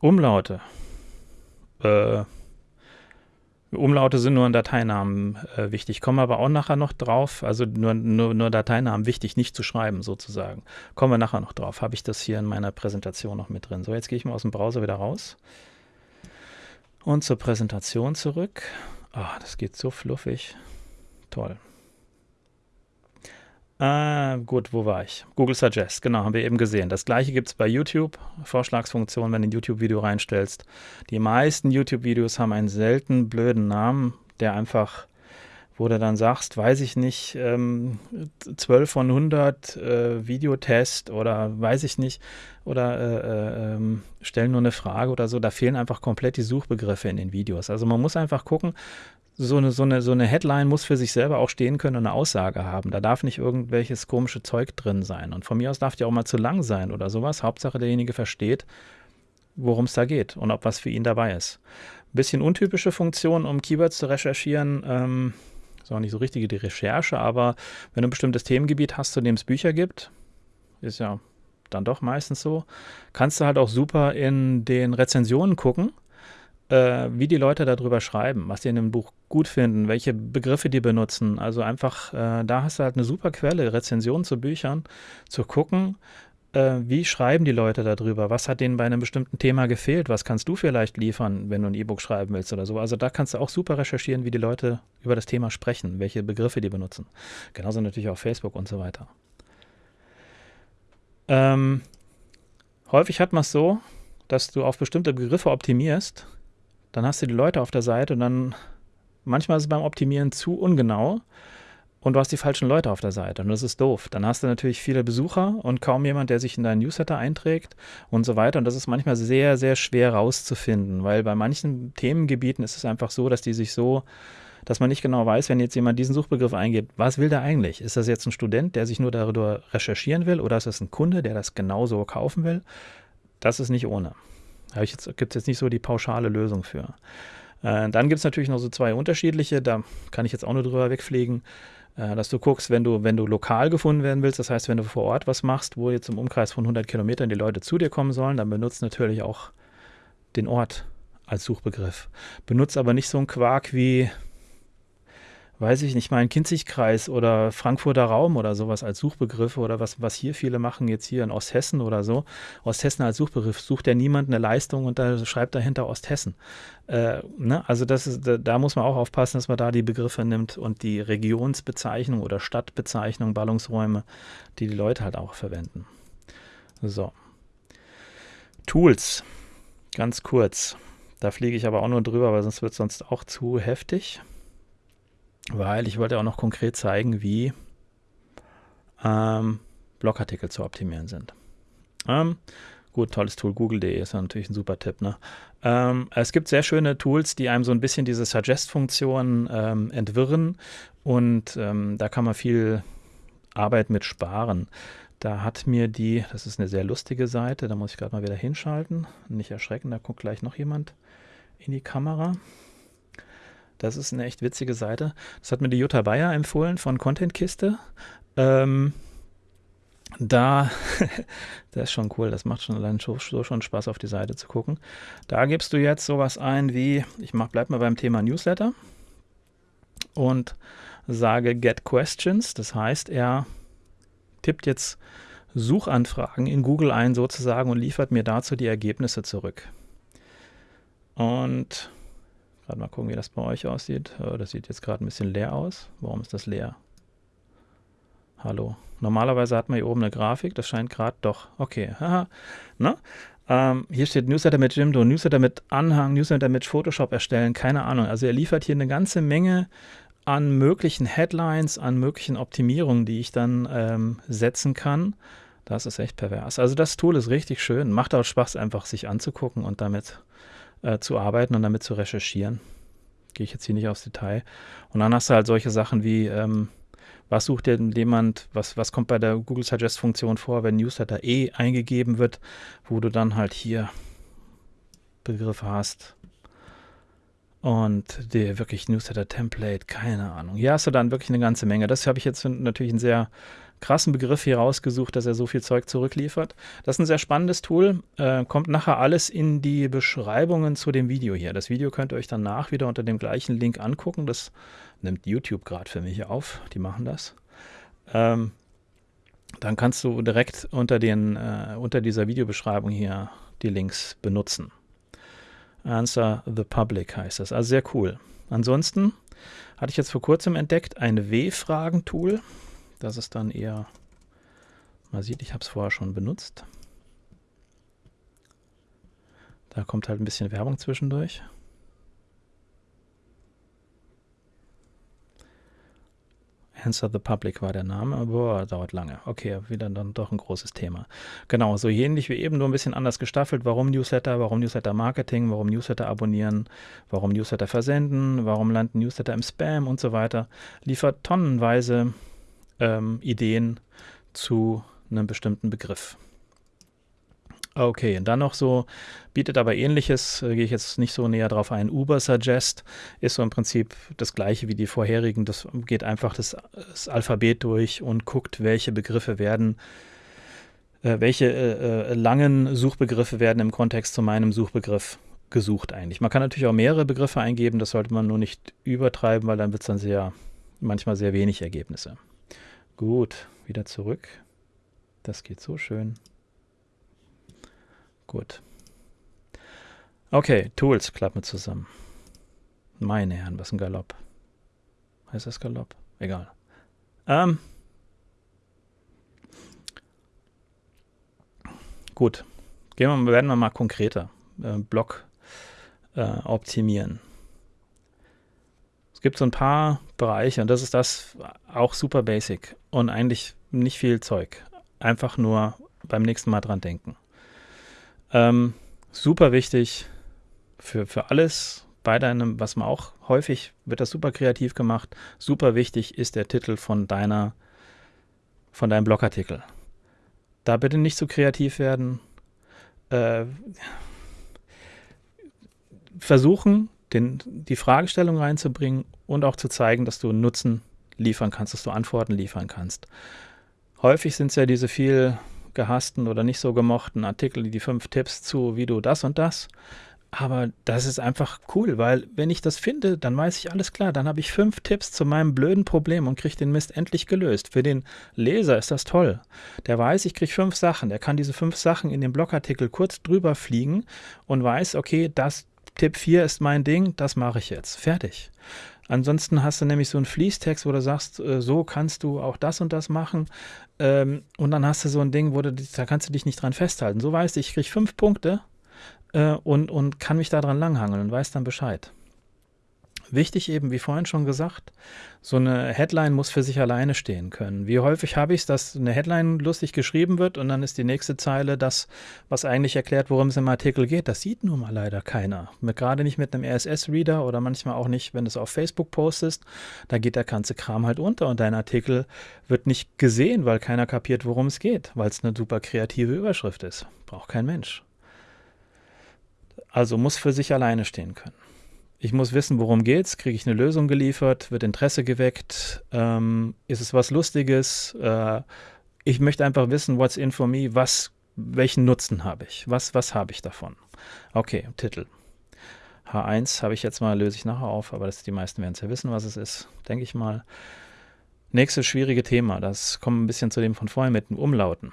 Umlaute. Äh, Umlaute sind nur in Dateinamen äh, wichtig, kommen aber auch nachher noch drauf. Also nur, nur, nur Dateinamen wichtig, nicht zu schreiben sozusagen. Kommen wir nachher noch drauf. Habe ich das hier in meiner Präsentation noch mit drin. So, jetzt gehe ich mal aus dem Browser wieder raus. Und zur Präsentation zurück. Ah, oh, das geht so fluffig. Toll. Äh, gut, wo war ich? Google Suggest, genau, haben wir eben gesehen. Das gleiche gibt es bei YouTube, Vorschlagsfunktion, wenn du ein YouTube-Video reinstellst. Die meisten YouTube-Videos haben einen selten blöden Namen, der einfach, wo du dann sagst, weiß ich nicht, ähm, 12 von 100 äh, Videotest oder weiß ich nicht, oder äh, äh, ähm, stellen nur eine Frage oder so. Da fehlen einfach komplett die Suchbegriffe in den Videos. Also man muss einfach gucken, so eine, so, eine, so eine Headline muss für sich selber auch stehen können und eine Aussage haben. Da darf nicht irgendwelches komische Zeug drin sein. Und von mir aus darf die auch mal zu lang sein oder sowas. Hauptsache derjenige versteht, worum es da geht und ob was für ihn dabei ist. Ein bisschen untypische Funktion, um Keywords zu recherchieren. Ähm, ist auch nicht so richtige die Recherche, aber wenn du ein bestimmtes Themengebiet hast, zu dem es Bücher gibt, ist ja dann doch meistens so, kannst du halt auch super in den Rezensionen gucken äh, wie die Leute darüber schreiben, was sie in dem Buch gut finden, welche Begriffe die benutzen. Also einfach, äh, da hast du halt eine super Quelle, Rezensionen zu Büchern, zu gucken, äh, wie schreiben die Leute darüber, was hat denen bei einem bestimmten Thema gefehlt, was kannst du vielleicht liefern, wenn du ein E-Book schreiben willst oder so. Also da kannst du auch super recherchieren, wie die Leute über das Thema sprechen, welche Begriffe die benutzen. Genauso natürlich auf Facebook und so weiter. Ähm, häufig hat man es so, dass du auf bestimmte Begriffe optimierst dann hast du die Leute auf der Seite und dann manchmal ist es beim Optimieren zu ungenau und du hast die falschen Leute auf der Seite und das ist doof. Dann hast du natürlich viele Besucher und kaum jemand, der sich in deinen Newsletter einträgt und so weiter und das ist manchmal sehr, sehr schwer rauszufinden, weil bei manchen Themengebieten ist es einfach so, dass die sich so dass man nicht genau weiß, wenn jetzt jemand diesen Suchbegriff eingibt, was will der eigentlich? Ist das jetzt ein Student, der sich nur darüber recherchieren will oder ist das ein Kunde, der das genauso kaufen will? Das ist nicht ohne. Da gibt es jetzt nicht so die pauschale Lösung für. Äh, dann gibt es natürlich noch so zwei unterschiedliche, da kann ich jetzt auch nur drüber wegfliegen, äh, dass du guckst, wenn du, wenn du lokal gefunden werden willst, das heißt, wenn du vor Ort was machst, wo jetzt im Umkreis von 100 Kilometern die Leute zu dir kommen sollen, dann benutzt natürlich auch den Ort als Suchbegriff. Benutzt aber nicht so einen Quark wie weiß ich nicht, mal einen Kinzigkreis oder Frankfurter Raum oder sowas als Suchbegriffe oder was, was hier viele machen, jetzt hier in Osthessen oder so. Osthessen als Suchbegriff sucht ja niemand eine Leistung und da schreibt dahinter Osthessen. Äh, ne? Also das ist, da, da, muss man auch aufpassen, dass man da die Begriffe nimmt und die Regionsbezeichnung oder Stadtbezeichnung, Ballungsräume, die die Leute halt auch verwenden. So. Tools, ganz kurz. Da fliege ich aber auch nur drüber, weil sonst wird es sonst auch zu heftig weil ich wollte auch noch konkret zeigen, wie ähm, Blogartikel zu optimieren sind. Ähm, gut, tolles Tool, google.de ist natürlich ein super Tipp. Ne? Ähm, es gibt sehr schöne Tools, die einem so ein bisschen diese Suggest-Funktion ähm, entwirren und ähm, da kann man viel Arbeit mit sparen. Da hat mir die, das ist eine sehr lustige Seite, da muss ich gerade mal wieder hinschalten, nicht erschrecken, da guckt gleich noch jemand in die Kamera. Das ist eine echt witzige Seite. Das hat mir die Jutta Bayer empfohlen von Contentkiste. Ähm, da, das ist schon cool, das macht schon allein so, so, schon Spaß, auf die Seite zu gucken. Da gibst du jetzt sowas ein wie, ich mach, bleib mal beim Thema Newsletter und sage Get Questions. Das heißt, er tippt jetzt Suchanfragen in Google ein sozusagen und liefert mir dazu die Ergebnisse zurück. Und Gerade mal gucken, wie das bei euch aussieht. Oh, das sieht jetzt gerade ein bisschen leer aus. Warum ist das leer? Hallo. Normalerweise hat man hier oben eine Grafik. Das scheint gerade doch. Okay. Ne? Ähm, hier steht Newsletter mit Jimdo, Newsletter mit Anhang, Newsletter mit Photoshop erstellen. Keine Ahnung. Also er liefert hier eine ganze Menge an möglichen Headlines, an möglichen Optimierungen, die ich dann ähm, setzen kann. Das ist echt pervers. Also das Tool ist richtig schön. Macht auch Spaß, einfach sich anzugucken und damit äh, zu arbeiten und damit zu recherchieren. Gehe ich jetzt hier nicht aufs Detail. Und dann hast du halt solche Sachen wie, ähm, was sucht denn jemand, was, was kommt bei der Google Suggest-Funktion vor, wenn Newsletter eh eingegeben wird, wo du dann halt hier Begriffe hast. Und der wirklich Newsletter-Template, keine Ahnung. Hier hast du dann wirklich eine ganze Menge. Das habe ich jetzt natürlich ein sehr krassen Begriff hier rausgesucht, dass er so viel Zeug zurückliefert. Das ist ein sehr spannendes Tool. Äh, kommt nachher alles in die Beschreibungen zu dem Video hier. Das Video könnt ihr euch danach wieder unter dem gleichen Link angucken. Das nimmt YouTube gerade für mich auf. Die machen das. Ähm, dann kannst du direkt unter, den, äh, unter dieser Videobeschreibung hier die Links benutzen. Answer the Public heißt das. Also sehr cool. Ansonsten hatte ich jetzt vor kurzem entdeckt ein W-Fragen-Tool. Das ist dann eher, man sieht, ich habe es vorher schon benutzt. Da kommt halt ein bisschen Werbung zwischendurch. Answer the Public war der Name, aber dauert lange. Okay, wieder dann doch ein großes Thema. Genau, so ähnlich wie eben, nur ein bisschen anders gestaffelt. Warum Newsletter, warum Newsletter Marketing, warum Newsletter abonnieren, warum Newsletter versenden, warum landen Newsletter im Spam und so weiter. Liefert tonnenweise ähm, Ideen zu einem bestimmten Begriff. Okay, und dann noch so, bietet aber ähnliches, äh, gehe ich jetzt nicht so näher drauf ein. Uber Suggest ist so im Prinzip das gleiche wie die vorherigen. Das geht einfach das, das Alphabet durch und guckt, welche Begriffe werden, äh, welche äh, äh, langen Suchbegriffe werden im Kontext zu meinem Suchbegriff gesucht eigentlich. Man kann natürlich auch mehrere Begriffe eingeben, das sollte man nur nicht übertreiben, weil dann wird es dann sehr, manchmal sehr wenig Ergebnisse. Gut, wieder zurück. Das geht so schön. Gut. Okay, Tools klappen zusammen. Meine Herren, was ein Galopp. Heißt das Galopp? Egal. Ähm. Gut. Gehen wir, werden wir mal konkreter. Äh, Block äh, optimieren. Es gibt so ein paar Bereiche und das ist das auch super basic und eigentlich nicht viel Zeug. Einfach nur beim nächsten Mal dran denken. Ähm, super wichtig für, für alles bei deinem, was man auch häufig wird das super kreativ gemacht. Super wichtig ist der Titel von deiner, von deinem Blogartikel. Da bitte nicht zu so kreativ werden. Äh, versuchen, den, die Fragestellung reinzubringen und auch zu zeigen, dass du Nutzen liefern kannst, dass du Antworten liefern kannst. Häufig sind es ja diese viel gehassten oder nicht so gemochten Artikel, die fünf Tipps zu, wie du das und das. Aber das ist einfach cool, weil wenn ich das finde, dann weiß ich alles klar. Dann habe ich fünf Tipps zu meinem blöden Problem und kriege den Mist endlich gelöst. Für den Leser ist das toll. Der weiß, ich kriege fünf Sachen. Der kann diese fünf Sachen in dem Blogartikel kurz drüber fliegen und weiß, okay, das Tipp 4 ist mein Ding, das mache ich jetzt. Fertig. Ansonsten hast du nämlich so einen Fließtext, wo du sagst, äh, so kannst du auch das und das machen. Ähm, und dann hast du so ein Ding, wo du, da kannst du dich nicht dran festhalten. So weißt du, ich kriege fünf Punkte äh, und, und kann mich daran langhangeln und weiß dann Bescheid. Wichtig eben, wie vorhin schon gesagt, so eine Headline muss für sich alleine stehen können. Wie häufig habe ich es, dass eine Headline lustig geschrieben wird und dann ist die nächste Zeile das, was eigentlich erklärt, worum es im Artikel geht. Das sieht nun mal leider keiner. Mit, gerade nicht mit einem RSS-Reader oder manchmal auch nicht, wenn du es auf Facebook postest. Da geht der ganze Kram halt unter und dein Artikel wird nicht gesehen, weil keiner kapiert, worum es geht, weil es eine super kreative Überschrift ist. Braucht kein Mensch. Also muss für sich alleine stehen können. Ich muss wissen, worum geht's, kriege ich eine Lösung geliefert, wird Interesse geweckt, ähm, ist es was Lustiges? Äh, ich möchte einfach wissen, what's in for me, was, welchen Nutzen habe ich, was, was habe ich davon? Okay, Titel. H1 habe ich jetzt mal, löse ich nachher auf, aber das, die meisten werden es ja wissen, was es ist, denke ich mal. Nächstes schwierige Thema, das kommt ein bisschen zu dem von vorhin mit den Umlauten.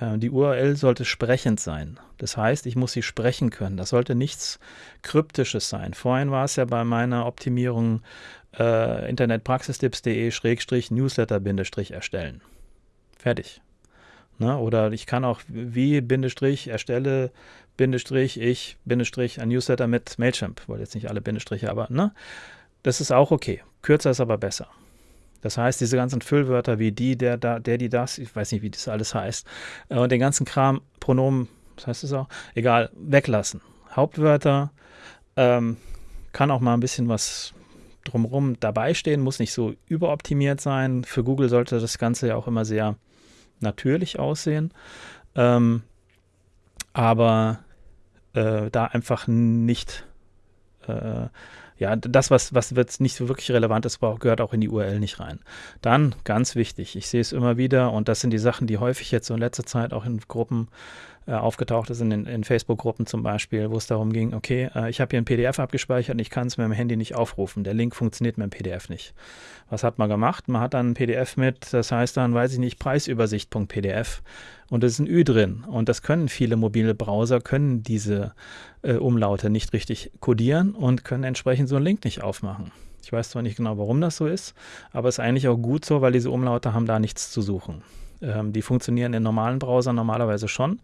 Äh, die URL sollte sprechend sein. Das heißt, ich muss sie sprechen können. Das sollte nichts Kryptisches sein. Vorhin war es ja bei meiner Optimierung äh, internetpraxistipps.de-newsletter-erstellen. Fertig. Ne? Oder ich kann auch wie Bindestrich erstelle Bindestrich ich Bindestrich ein Newsletter mit Mailchimp. Wollte jetzt nicht alle Bindestriche, aber ne? Das ist auch okay. Kürzer ist aber besser. Das heißt, diese ganzen Füllwörter wie die, der, da, der, die, das, ich weiß nicht, wie das alles heißt, äh, und den ganzen Kram, Pronomen, was heißt das auch? Egal, weglassen. Hauptwörter, ähm, kann auch mal ein bisschen was drumherum dabei stehen, muss nicht so überoptimiert sein. Für Google sollte das Ganze ja auch immer sehr natürlich aussehen. Ähm, aber äh, da einfach nicht äh, Ja, das, was, was jetzt nicht so wirklich relevant ist, gehört auch in die URL nicht rein. Dann, ganz wichtig, ich sehe es immer wieder und das sind die Sachen, die häufig jetzt so in letzter Zeit auch in Gruppen äh, aufgetaucht ist, in, in Facebook-Gruppen zum Beispiel, wo es darum ging, okay, äh, ich habe hier ein PDF abgespeichert und ich kann es mit dem Handy nicht aufrufen. Der Link funktioniert mit dem PDF nicht. Was hat man gemacht? Man hat dann ein PDF mit, das heißt dann, weiß ich nicht, Preisübersicht.pdf und da ist ein Ü drin. Und das können viele mobile Browser, können diese äh, Umlaute nicht richtig codieren und können entsprechend so einen Link nicht aufmachen. Ich weiß zwar nicht genau, warum das so ist, aber es ist eigentlich auch gut so, weil diese Umlaute haben da nichts zu suchen. Ähm, die funktionieren in normalen Browsern normalerweise schon,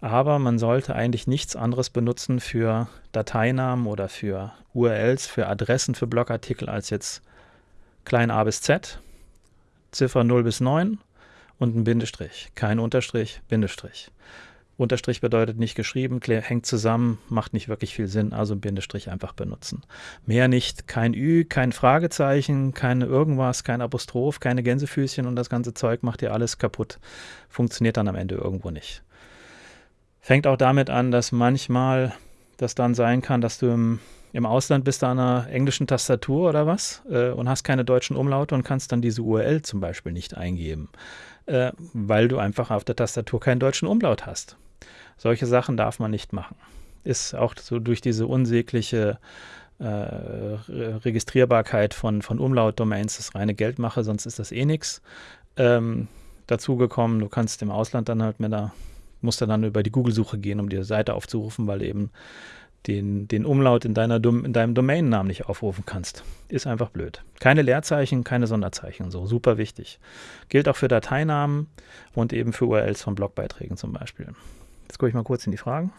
aber man sollte eigentlich nichts anderes benutzen für Dateinamen oder für URLs, für Adressen für Blogartikel als jetzt klein a bis z, Ziffer 0 bis 9 und ein Bindestrich. Kein Unterstrich, Bindestrich. Unterstrich bedeutet nicht geschrieben, hängt zusammen, macht nicht wirklich viel Sinn, also Bindestrich einfach benutzen. Mehr nicht, kein Ü, kein Fragezeichen, kein irgendwas, kein Apostroph, keine Gänsefüßchen und das ganze Zeug macht dir alles kaputt. Funktioniert dann am Ende irgendwo nicht. Fängt auch damit an, dass manchmal das dann sein kann, dass du im, im Ausland bist an einer englischen Tastatur oder was äh, und hast keine deutschen Umlaute und kannst dann diese URL zum Beispiel nicht eingeben, äh, weil du einfach auf der Tastatur keinen deutschen Umlaut hast. Solche Sachen darf man nicht machen. Ist auch so durch diese unsägliche äh, Registrierbarkeit von, von Umlaut-Domains das reine Geldmache, sonst ist das eh nichts. Ähm, dazu du kannst im Ausland dann halt mit da, musst dann über die Google-Suche gehen, um die Seite aufzurufen, weil eben den, den Umlaut in, deiner, in deinem Domainnamen nicht aufrufen kannst. Ist einfach blöd. Keine Leerzeichen, keine Sonderzeichen, so super wichtig. Gilt auch für Dateinamen und eben für URLs von Blogbeiträgen zum Beispiel. Jetzt gucke ich mal kurz in die Fragen.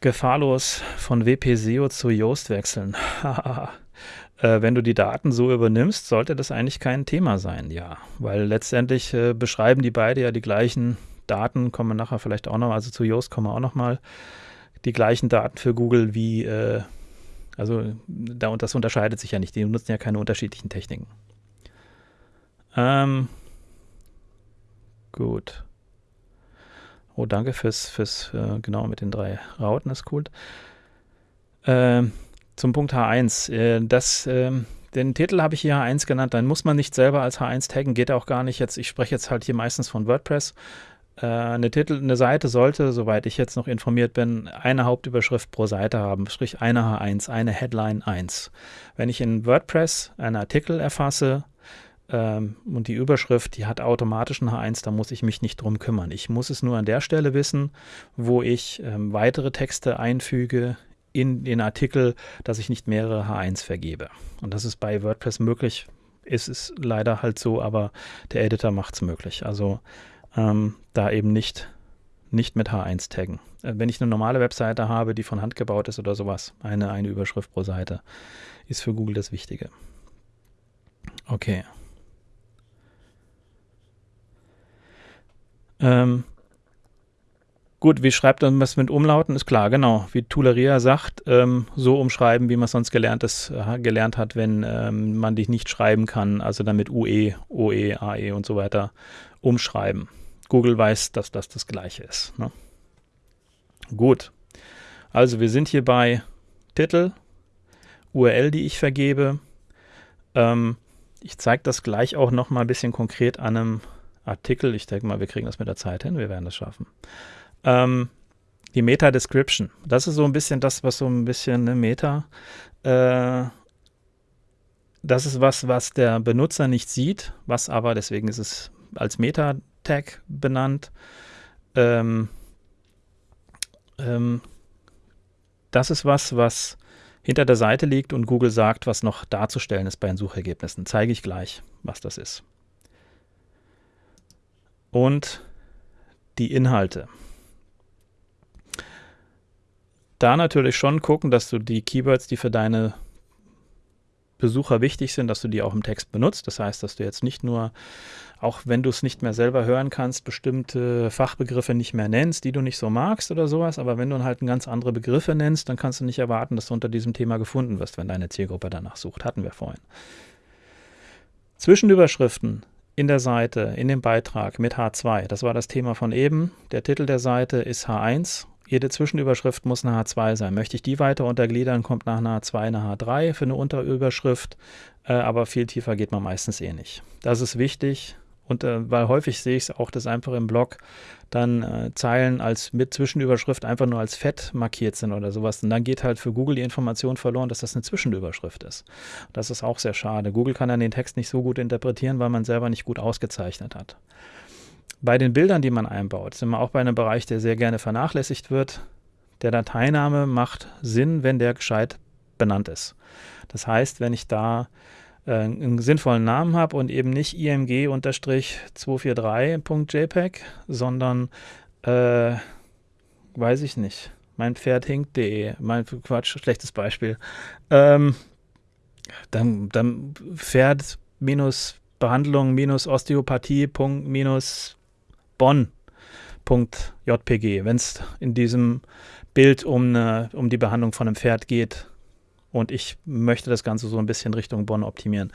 Gefahrlos von WP-SEO zu Yoast wechseln. äh, wenn du die Daten so übernimmst, sollte das eigentlich kein Thema sein, ja. Weil letztendlich äh, beschreiben die beide ja die gleichen Daten, kommen nachher vielleicht auch noch, also zu Yoast kommen wir auch noch mal, die gleichen Daten für Google wie, äh, also da, und das unterscheidet sich ja nicht, die nutzen ja keine unterschiedlichen Techniken. Ähm, gut. Oh, danke fürs, fürs äh, genau mit den drei Rauten, ist cool. Äh, zum Punkt H1. Äh, das, ähm, den Titel habe ich hier H1 genannt, dann muss man nicht selber als H1 taggen, geht auch gar nicht jetzt. Ich spreche jetzt halt hier meistens von WordPress. Äh, eine, Titel, eine Seite sollte, soweit ich jetzt noch informiert bin, eine Hauptüberschrift pro Seite haben, sprich eine H1, eine Headline 1. Wenn ich in WordPress einen Artikel erfasse, ähm, und die Überschrift, die hat automatisch ein H1, da muss ich mich nicht drum kümmern. Ich muss es nur an der Stelle wissen, wo ich ähm, weitere Texte einfüge in den Artikel, dass ich nicht mehrere H1 vergebe. Und das ist bei WordPress möglich. Ist es leider halt so, aber der Editor macht es möglich. Also ähm, da eben nicht, nicht mit H1 taggen. Äh, wenn ich eine normale Webseite habe, die von Hand gebaut ist oder sowas, eine, eine Überschrift pro Seite, ist für Google das Wichtige. Okay. Ähm, gut, wie schreibt man was mit Umlauten? Ist klar, genau. Wie Tuleria sagt, ähm, so umschreiben, wie man sonst gelernt, ist, äh, gelernt hat, wenn ähm, man dich nicht schreiben kann, also dann mit UE, OE, AE und so weiter umschreiben. Google weiß, dass das das gleiche ist. Ne? Gut. Also wir sind hier bei Titel, URL, die ich vergebe. Ähm, ich zeige das gleich auch noch mal ein bisschen konkret an einem Artikel. Ich denke mal, wir kriegen das mit der Zeit hin, wir werden das schaffen. Ähm, die Meta-Description. Das ist so ein bisschen das, was so ein bisschen eine Meta. Äh, das ist was, was der Benutzer nicht sieht, was aber, deswegen ist es als Meta-Tag benannt. Ähm, ähm, das ist was, was hinter der Seite liegt und Google sagt, was noch darzustellen ist bei den Suchergebnissen. Zeige ich gleich, was das ist und die Inhalte. Da natürlich schon gucken, dass du die Keywords, die für deine Besucher wichtig sind, dass du die auch im Text benutzt. Das heißt, dass du jetzt nicht nur, auch wenn du es nicht mehr selber hören kannst, bestimmte Fachbegriffe nicht mehr nennst, die du nicht so magst oder sowas, aber wenn du halt ganz andere Begriffe nennst, dann kannst du nicht erwarten, dass du unter diesem Thema gefunden wirst, wenn deine Zielgruppe danach sucht. Hatten wir vorhin. Zwischenüberschriften in der Seite, in dem Beitrag mit H2. Das war das Thema von eben. Der Titel der Seite ist H1. jede Zwischenüberschrift muss eine H2 sein. Möchte ich die weiter untergliedern, kommt nach einer H2 eine H3 für eine Unterüberschrift, äh, aber viel tiefer geht man meistens eh nicht. Das ist wichtig und äh, weil häufig sehe ich es auch, dass einfach im Blog dann äh, Zeilen als mit Zwischenüberschrift einfach nur als fett markiert sind oder sowas. Und dann geht halt für Google die Information verloren, dass das eine Zwischenüberschrift ist. Das ist auch sehr schade. Google kann dann den Text nicht so gut interpretieren, weil man selber nicht gut ausgezeichnet hat. Bei den Bildern, die man einbaut, sind wir auch bei einem Bereich, der sehr gerne vernachlässigt wird. Der Dateiname macht Sinn, wenn der gescheit benannt ist. Das heißt, wenn ich da äh, einen sinnvollen Namen habe und eben nicht img-243.jpg, sondern, äh, weiß ich nicht, mein Pferd hinkt.de, mein Quatsch, schlechtes Beispiel, ähm, dann, dann Pferd minus Behandlung minus Osteopathie Punkt minus Bonn.jpg, wenn es in diesem Bild um, eine, um die Behandlung von einem Pferd geht und ich möchte das Ganze so ein bisschen Richtung Bonn optimieren.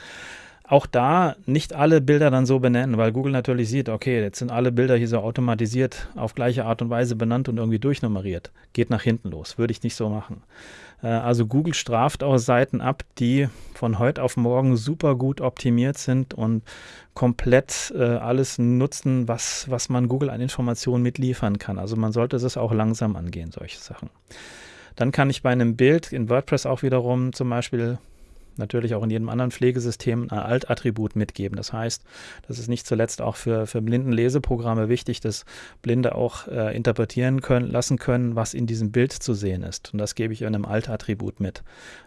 Auch da nicht alle Bilder dann so benennen, weil Google natürlich sieht, okay, jetzt sind alle Bilder hier so automatisiert auf gleiche Art und Weise benannt und irgendwie durchnummeriert. Geht nach hinten los, würde ich nicht so machen. Äh, also Google straft auch Seiten ab, die von heute auf morgen super gut optimiert sind und komplett äh, alles nutzen, was, was man Google an Informationen mitliefern kann. Also man sollte es auch langsam angehen, solche Sachen. Dann kann ich bei einem Bild in WordPress auch wiederum zum Beispiel natürlich auch in jedem anderen Pflegesystem ein Alt-Attribut mitgeben. Das heißt, das ist nicht zuletzt auch für, für Blindenleseprogramme wichtig, dass Blinde auch äh, interpretieren können, lassen können, was in diesem Bild zu sehen ist. Und das gebe ich in einem Alt-Attribut mit.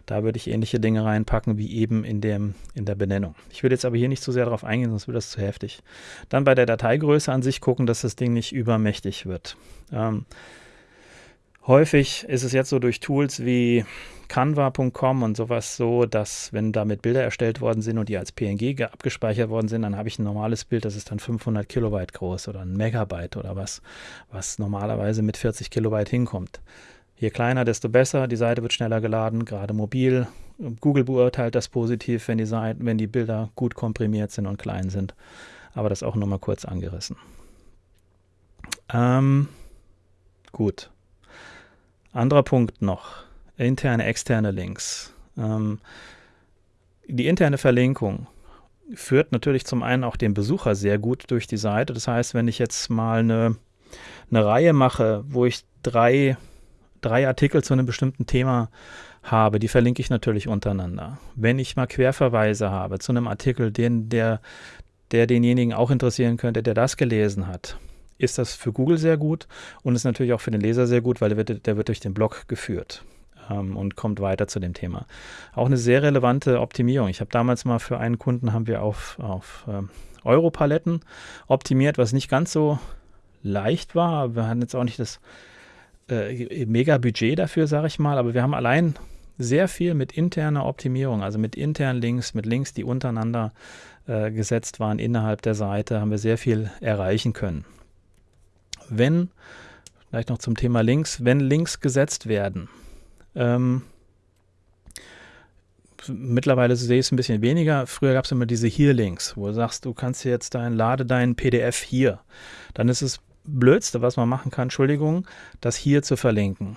Da würde ich ähnliche Dinge reinpacken wie eben in, dem, in der Benennung. Ich würde jetzt aber hier nicht zu sehr darauf eingehen, sonst wird das zu heftig. Dann bei der Dateigröße an sich gucken, dass das Ding nicht übermächtig wird. Ähm, Häufig ist es jetzt so durch Tools wie Canva.com und sowas so, dass wenn damit Bilder erstellt worden sind und die als PNG abgespeichert worden sind, dann habe ich ein normales Bild, das ist dann 500 Kilobyte groß oder ein Megabyte oder was, was normalerweise mit 40 Kilobyte hinkommt. Je kleiner, desto besser. Die Seite wird schneller geladen, gerade mobil. Google beurteilt das positiv, wenn die, Seiten, wenn die Bilder gut komprimiert sind und klein sind. Aber das auch nur mal kurz angerissen. Ähm, gut. Anderer Punkt noch, interne, externe Links. Ähm, die interne Verlinkung führt natürlich zum einen auch den Besucher sehr gut durch die Seite. Das heißt, wenn ich jetzt mal eine, eine Reihe mache, wo ich drei, drei Artikel zu einem bestimmten Thema habe, die verlinke ich natürlich untereinander. Wenn ich mal Querverweise habe zu einem Artikel, den der, der denjenigen auch interessieren könnte, der das gelesen hat, ist das für Google sehr gut und ist natürlich auch für den Leser sehr gut, weil der wird, der wird durch den Blog geführt ähm, und kommt weiter zu dem Thema. Auch eine sehr relevante Optimierung. Ich habe damals mal für einen Kunden haben wir auf, auf ähm, Europaletten optimiert, was nicht ganz so leicht war. Wir hatten jetzt auch nicht das äh, mega Budget dafür, sage ich mal, aber wir haben allein sehr viel mit interner Optimierung, also mit internen Links, mit Links, die untereinander äh, gesetzt waren innerhalb der Seite, haben wir sehr viel erreichen können wenn, vielleicht noch zum Thema Links, wenn Links gesetzt werden, ähm, mittlerweile sehe ich es ein bisschen weniger. Früher gab es immer diese Hier-Links, wo du sagst, du kannst jetzt dein, lade dein PDF hier. Dann ist es Blödste, was man machen kann, Entschuldigung, das hier zu verlinken.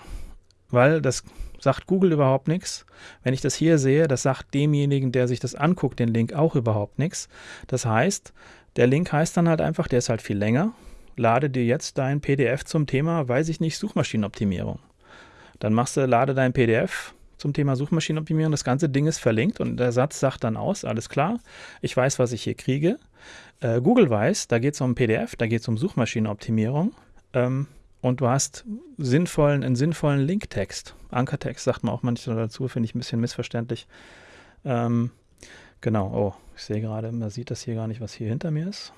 Weil das sagt Google überhaupt nichts. Wenn ich das hier sehe, das sagt demjenigen, der sich das anguckt, den Link auch überhaupt nichts. Das heißt, der Link heißt dann halt einfach, der ist halt viel länger lade dir jetzt dein PDF zum Thema, weiß ich nicht, Suchmaschinenoptimierung. Dann machst du, lade dein PDF zum Thema Suchmaschinenoptimierung. Das ganze Ding ist verlinkt und der Satz sagt dann aus, alles klar, ich weiß, was ich hier kriege. Äh, Google weiß, da geht es um PDF, da geht es um Suchmaschinenoptimierung. Ähm, und du hast sinnvollen, einen sinnvollen Linktext. Ankertext sagt man auch manchmal dazu, finde ich ein bisschen missverständlich. Ähm, genau, oh, ich sehe gerade, man sieht das hier gar nicht, was hier hinter mir ist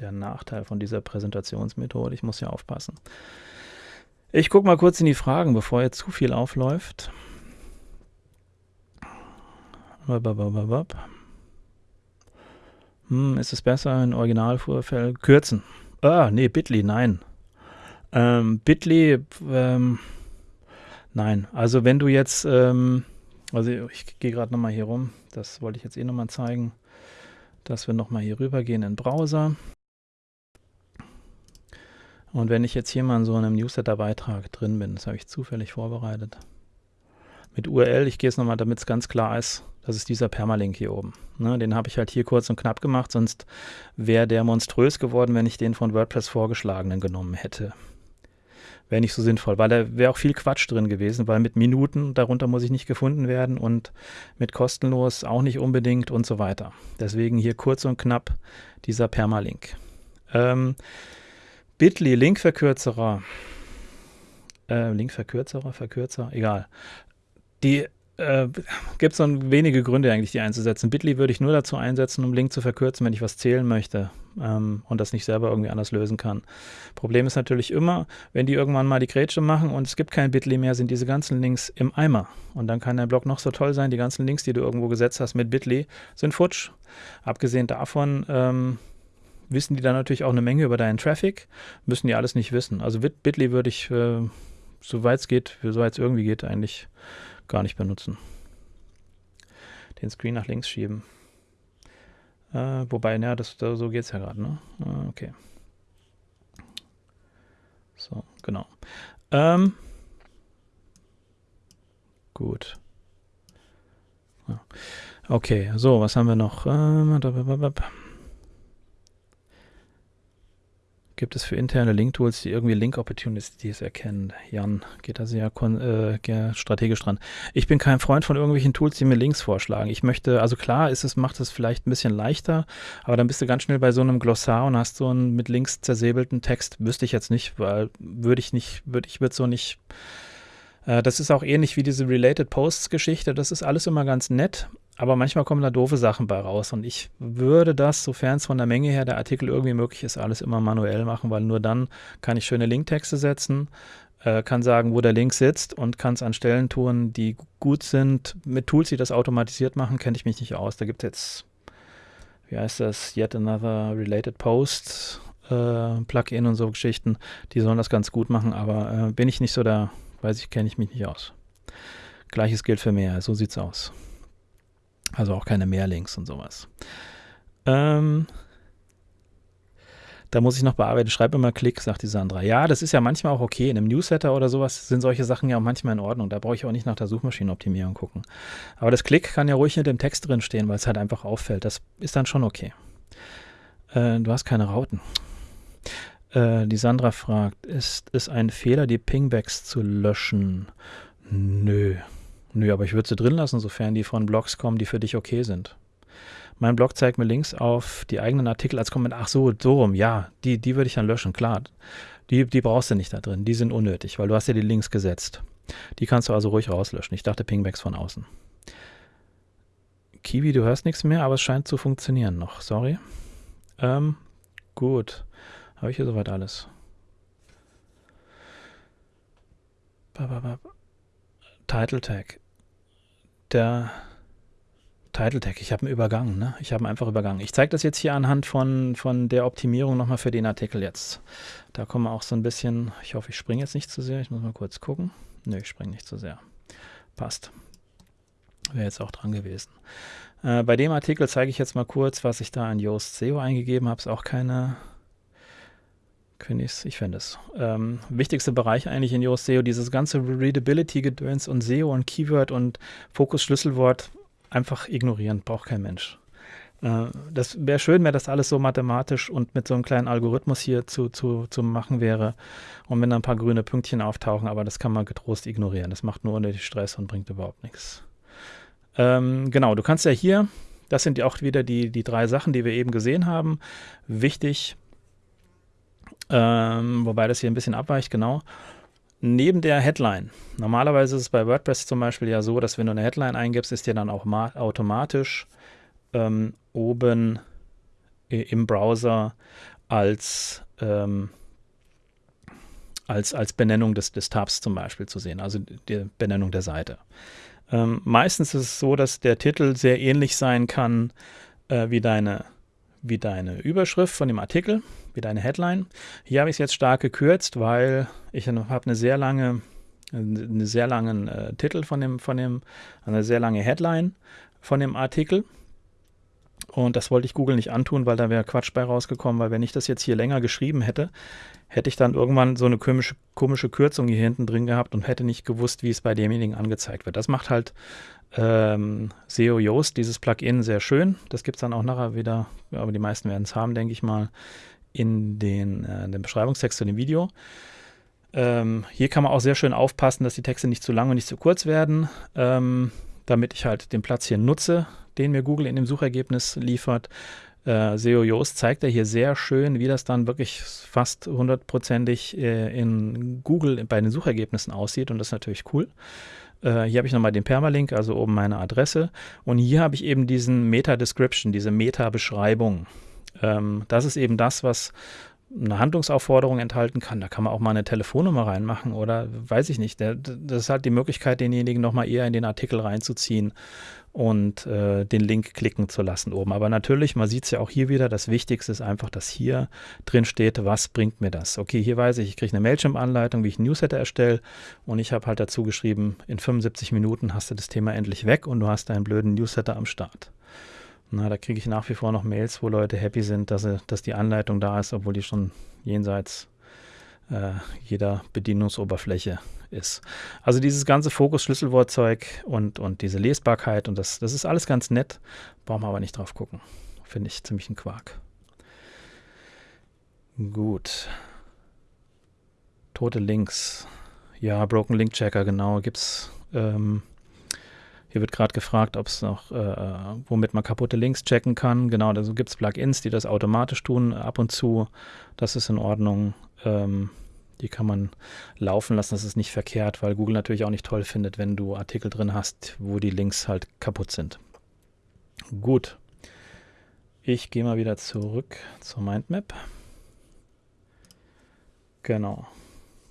der Nachteil von dieser Präsentationsmethode. Ich muss ja aufpassen. Ich gucke mal kurz in die Fragen, bevor jetzt zu viel aufläuft. Hm, ist es besser in Originalvorfall kürzen? Ah, nee, Bitly, nein. Ähm, Bitly, ähm, nein. Also wenn du jetzt, ähm, also ich gehe gerade nochmal hier rum, das wollte ich jetzt eh nochmal zeigen, dass wir nochmal hier rüber gehen in den Browser. Und wenn ich jetzt hier mal in so einem Newsletter-Beitrag drin bin, das habe ich zufällig vorbereitet, mit URL, ich gehe es nochmal, damit es ganz klar ist, das ist dieser Permalink hier oben. Ne, den habe ich halt hier kurz und knapp gemacht, sonst wäre der monströs geworden, wenn ich den von WordPress vorgeschlagenen genommen hätte. Wäre nicht so sinnvoll, weil da wäre auch viel Quatsch drin gewesen, weil mit Minuten darunter muss ich nicht gefunden werden und mit kostenlos auch nicht unbedingt und so weiter. Deswegen hier kurz und knapp dieser Permalink. Ähm, Bitly, Linkverkürzerer. Äh, Linkverkürzerer, Verkürzer, egal. Die äh, gibt es so wenige Gründe eigentlich, die einzusetzen. Bitly würde ich nur dazu einsetzen, um Link zu verkürzen, wenn ich was zählen möchte ähm, und das nicht selber irgendwie anders lösen kann. Problem ist natürlich immer, wenn die irgendwann mal die Grätsche machen und es gibt kein Bitly mehr, sind diese ganzen Links im Eimer. Und dann kann dein Blog noch so toll sein, die ganzen Links, die du irgendwo gesetzt hast mit Bitly, sind futsch. Abgesehen davon ähm, wissen die dann natürlich auch eine Menge über deinen Traffic, müssen die alles nicht wissen. Also Bitly würde ich, äh, soweit es geht, soweit es irgendwie geht, eigentlich gar nicht benutzen. Den Screen nach links schieben. Äh, wobei, ja, das, so geht es ja gerade, ne? Äh, okay. So, genau. Ähm, gut. Okay, so, was haben wir noch? Ähm, gibt es für interne Link-Tools, die irgendwie Link-Opportunities erkennen? Jan geht da sehr äh, strategisch dran. Ich bin kein Freund von irgendwelchen Tools, die mir Links vorschlagen. Ich möchte, also klar ist es, macht es vielleicht ein bisschen leichter, aber dann bist du ganz schnell bei so einem Glossar und hast so einen mit Links zersäbelten Text. Wüsste ich jetzt nicht, weil würde ich nicht, würde ich würde so nicht äh, das ist auch ähnlich wie diese Related Posts Geschichte. Das ist alles immer ganz nett, aber manchmal kommen da doofe Sachen bei raus. Und ich würde das, sofern es von der Menge her der Artikel irgendwie möglich ist, alles immer manuell machen, weil nur dann kann ich schöne Linktexte setzen, äh, kann sagen, wo der Link sitzt und kann es an Stellen tun, die gut sind. Mit Tools, die das automatisiert machen, kenne ich mich nicht aus. Da gibt es jetzt, wie heißt das, Yet Another Related Post äh, Plugin und so Geschichten. Die sollen das ganz gut machen, aber äh, bin ich nicht so da, weiß ich, kenne ich mich nicht aus. Gleiches gilt für mehr, so sieht es aus. Also auch keine Mehrlinks und sowas. Ähm, da muss ich noch bearbeiten. Schreib immer Klick, sagt die Sandra. Ja, das ist ja manchmal auch okay. In einem Newsletter oder sowas sind solche Sachen ja auch manchmal in Ordnung. Da brauche ich auch nicht nach der Suchmaschinenoptimierung gucken. Aber das Klick kann ja ruhig mit dem Text drin stehen, weil es halt einfach auffällt. Das ist dann schon okay. Äh, du hast keine Rauten. Äh, die Sandra fragt, ist es ein Fehler, die Pingbacks zu löschen? Nö. Nö, aber ich würde sie drin lassen, sofern die von Blogs kommen, die für dich okay sind. Mein Blog zeigt mir Links auf die eigenen Artikel als Kommentar. Ach so, so rum, ja, die, die würde ich dann löschen, klar. Die, die brauchst du nicht da drin, die sind unnötig, weil du hast ja die Links gesetzt. Die kannst du also ruhig rauslöschen. Ich dachte Pingbacks von außen. Kiwi, du hörst nichts mehr, aber es scheint zu funktionieren noch. Sorry. Ähm, gut. Habe ich hier soweit alles. Title Tag der Title Tag. Ich habe einen Übergang, ne? Ich habe ihn einfach übergangen. Ich zeige das jetzt hier anhand von, von der Optimierung nochmal für den Artikel jetzt. Da kommen wir auch so ein bisschen, ich hoffe, ich springe jetzt nicht zu sehr. Ich muss mal kurz gucken. Nö, ich springe nicht zu sehr. Passt. Wäre jetzt auch dran gewesen. Äh, bei dem Artikel zeige ich jetzt mal kurz, was ich da in Yoast SEO eingegeben habe. Ist auch keine Finde ich finde es. Ähm, wichtigste Bereich eigentlich in Yoast SEO, dieses ganze Readability-Gedöns und SEO und Keyword und Fokus-Schlüsselwort einfach ignorieren, braucht kein Mensch. Äh, das wäre schön, wenn das alles so mathematisch und mit so einem kleinen Algorithmus hier zu, zu, zu machen wäre und wenn da ein paar grüne Pünktchen auftauchen, aber das kann man getrost ignorieren. Das macht nur unnötig Stress und bringt überhaupt nichts. Ähm, genau, du kannst ja hier, das sind ja auch wieder die, die drei Sachen, die wir eben gesehen haben. Wichtig, ähm, wobei das hier ein bisschen abweicht, genau. Neben der Headline. Normalerweise ist es bei WordPress zum Beispiel ja so, dass wenn du eine Headline eingibst, ist dir dann auch automatisch ähm, oben im Browser als, ähm, als, als Benennung des, des Tabs zum Beispiel zu sehen, also die Benennung der Seite. Ähm, meistens ist es so, dass der Titel sehr ähnlich sein kann äh, wie, deine, wie deine Überschrift von dem Artikel wieder eine Headline. Hier habe ich es jetzt stark gekürzt, weil ich habe eine sehr lange, einen sehr langen äh, Titel von dem, von dem, eine sehr lange Headline von dem Artikel. Und das wollte ich Google nicht antun, weil da wäre Quatsch bei rausgekommen, weil wenn ich das jetzt hier länger geschrieben hätte, hätte ich dann irgendwann so eine komische, komische Kürzung hier hinten drin gehabt und hätte nicht gewusst, wie es bei demjenigen angezeigt wird. Das macht halt ähm, SEO Yoast, dieses Plugin, sehr schön. Das gibt es dann auch nachher wieder, aber die meisten werden es haben, denke ich mal, in den, äh, den Beschreibungstext zu dem Video. Ähm, hier kann man auch sehr schön aufpassen, dass die Texte nicht zu lang und nicht zu kurz werden, ähm, damit ich halt den Platz hier nutze, den mir Google in dem Suchergebnis liefert. Äh, SEO Yoast zeigt er hier sehr schön, wie das dann wirklich fast hundertprozentig äh, in Google bei den Suchergebnissen aussieht und das ist natürlich cool. Äh, hier habe ich nochmal den Permalink, also oben meine Adresse. Und hier habe ich eben diesen Meta-Description, diese Meta-Beschreibung. Ähm, das ist eben das, was eine Handlungsaufforderung enthalten kann. Da kann man auch mal eine Telefonnummer reinmachen oder weiß ich nicht. Das ist halt die Möglichkeit, denjenigen nochmal eher in den Artikel reinzuziehen und äh, den Link klicken zu lassen oben. Aber natürlich, man sieht es ja auch hier wieder, das Wichtigste ist einfach, dass hier drin steht, was bringt mir das. Okay, hier weiß ich, ich kriege eine Mailchimp-Anleitung, wie ich ein Newsletter erstelle und ich habe halt dazu geschrieben, in 75 Minuten hast du das Thema endlich weg und du hast deinen blöden Newsletter am Start. Na, da kriege ich nach wie vor noch Mails, wo Leute happy sind, dass, sie, dass die Anleitung da ist, obwohl die schon jenseits äh, jeder Bedienungsoberfläche ist. Also dieses ganze Fokus-Schlüsselwortzeug und, und diese Lesbarkeit und das, das ist alles ganz nett, brauchen wir aber nicht drauf gucken. Finde ich ziemlich ein Quark. Gut. Tote Links. Ja, Broken Link Checker, genau. Gibt's ähm, hier wird gerade gefragt, ob es noch, äh, womit man kaputte Links checken kann. Genau, also gibt es Plugins, die das automatisch tun, ab und zu. Das ist in Ordnung. Ähm, die kann man laufen lassen, das ist nicht verkehrt, weil Google natürlich auch nicht toll findet, wenn du Artikel drin hast, wo die Links halt kaputt sind. Gut. Ich gehe mal wieder zurück zur Mindmap. Genau.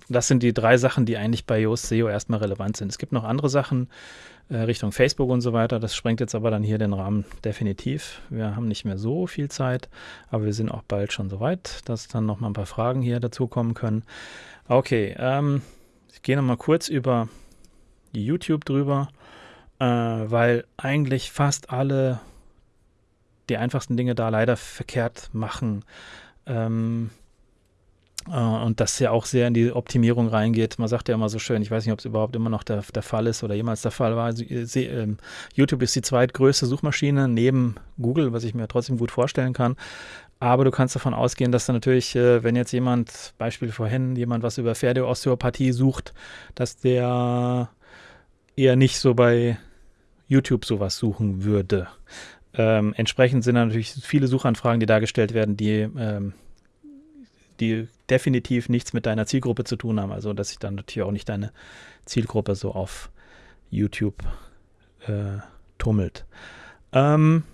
Das sind die drei Sachen, die eigentlich bei Yoast SEO erstmal relevant sind. Es gibt noch andere Sachen, äh, Richtung Facebook und so weiter. Das sprengt jetzt aber dann hier den Rahmen definitiv. Wir haben nicht mehr so viel Zeit, aber wir sind auch bald schon so weit, dass dann noch mal ein paar Fragen hier dazukommen können. Okay, ähm, ich gehe noch mal kurz über YouTube drüber, äh, weil eigentlich fast alle die einfachsten Dinge da leider verkehrt machen. Ähm, äh, und das ja auch sehr in die Optimierung reingeht. Man sagt ja immer so schön, ich weiß nicht, ob es überhaupt immer noch der, der Fall ist oder jemals der Fall war. Äh, YouTube ist die zweitgrößte Suchmaschine neben Google, was ich mir trotzdem gut vorstellen kann. Aber du kannst davon ausgehen, dass da natürlich, äh, wenn jetzt jemand, Beispiel vorhin, jemand was über Pferdeosteopathie sucht, dass der eher nicht so bei YouTube sowas suchen würde. Ähm, entsprechend sind natürlich viele Suchanfragen, die dargestellt werden, die ähm, die definitiv nichts mit deiner Zielgruppe zu tun haben. Also, dass sich dann natürlich auch nicht deine Zielgruppe so auf YouTube äh, tummelt. Ähm,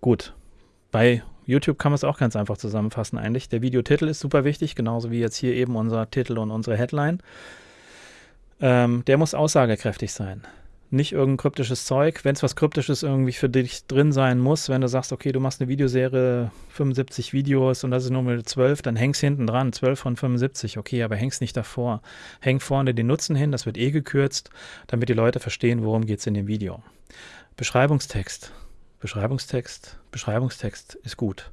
gut. Bei YouTube kann man es auch ganz einfach zusammenfassen eigentlich. Der Videotitel ist super wichtig, genauso wie jetzt hier eben unser Titel und unsere Headline. Ähm, der muss aussagekräftig sein nicht irgendein kryptisches Zeug. Wenn es was Kryptisches irgendwie für dich drin sein muss, wenn du sagst, okay, du machst eine Videoserie, 75 Videos und das ist Nummer 12, dann hängst hinten dran, 12 von 75, okay, aber hängst nicht davor. Häng vorne den Nutzen hin, das wird eh gekürzt, damit die Leute verstehen, worum es in dem Video. Beschreibungstext. Beschreibungstext, Beschreibungstext ist gut.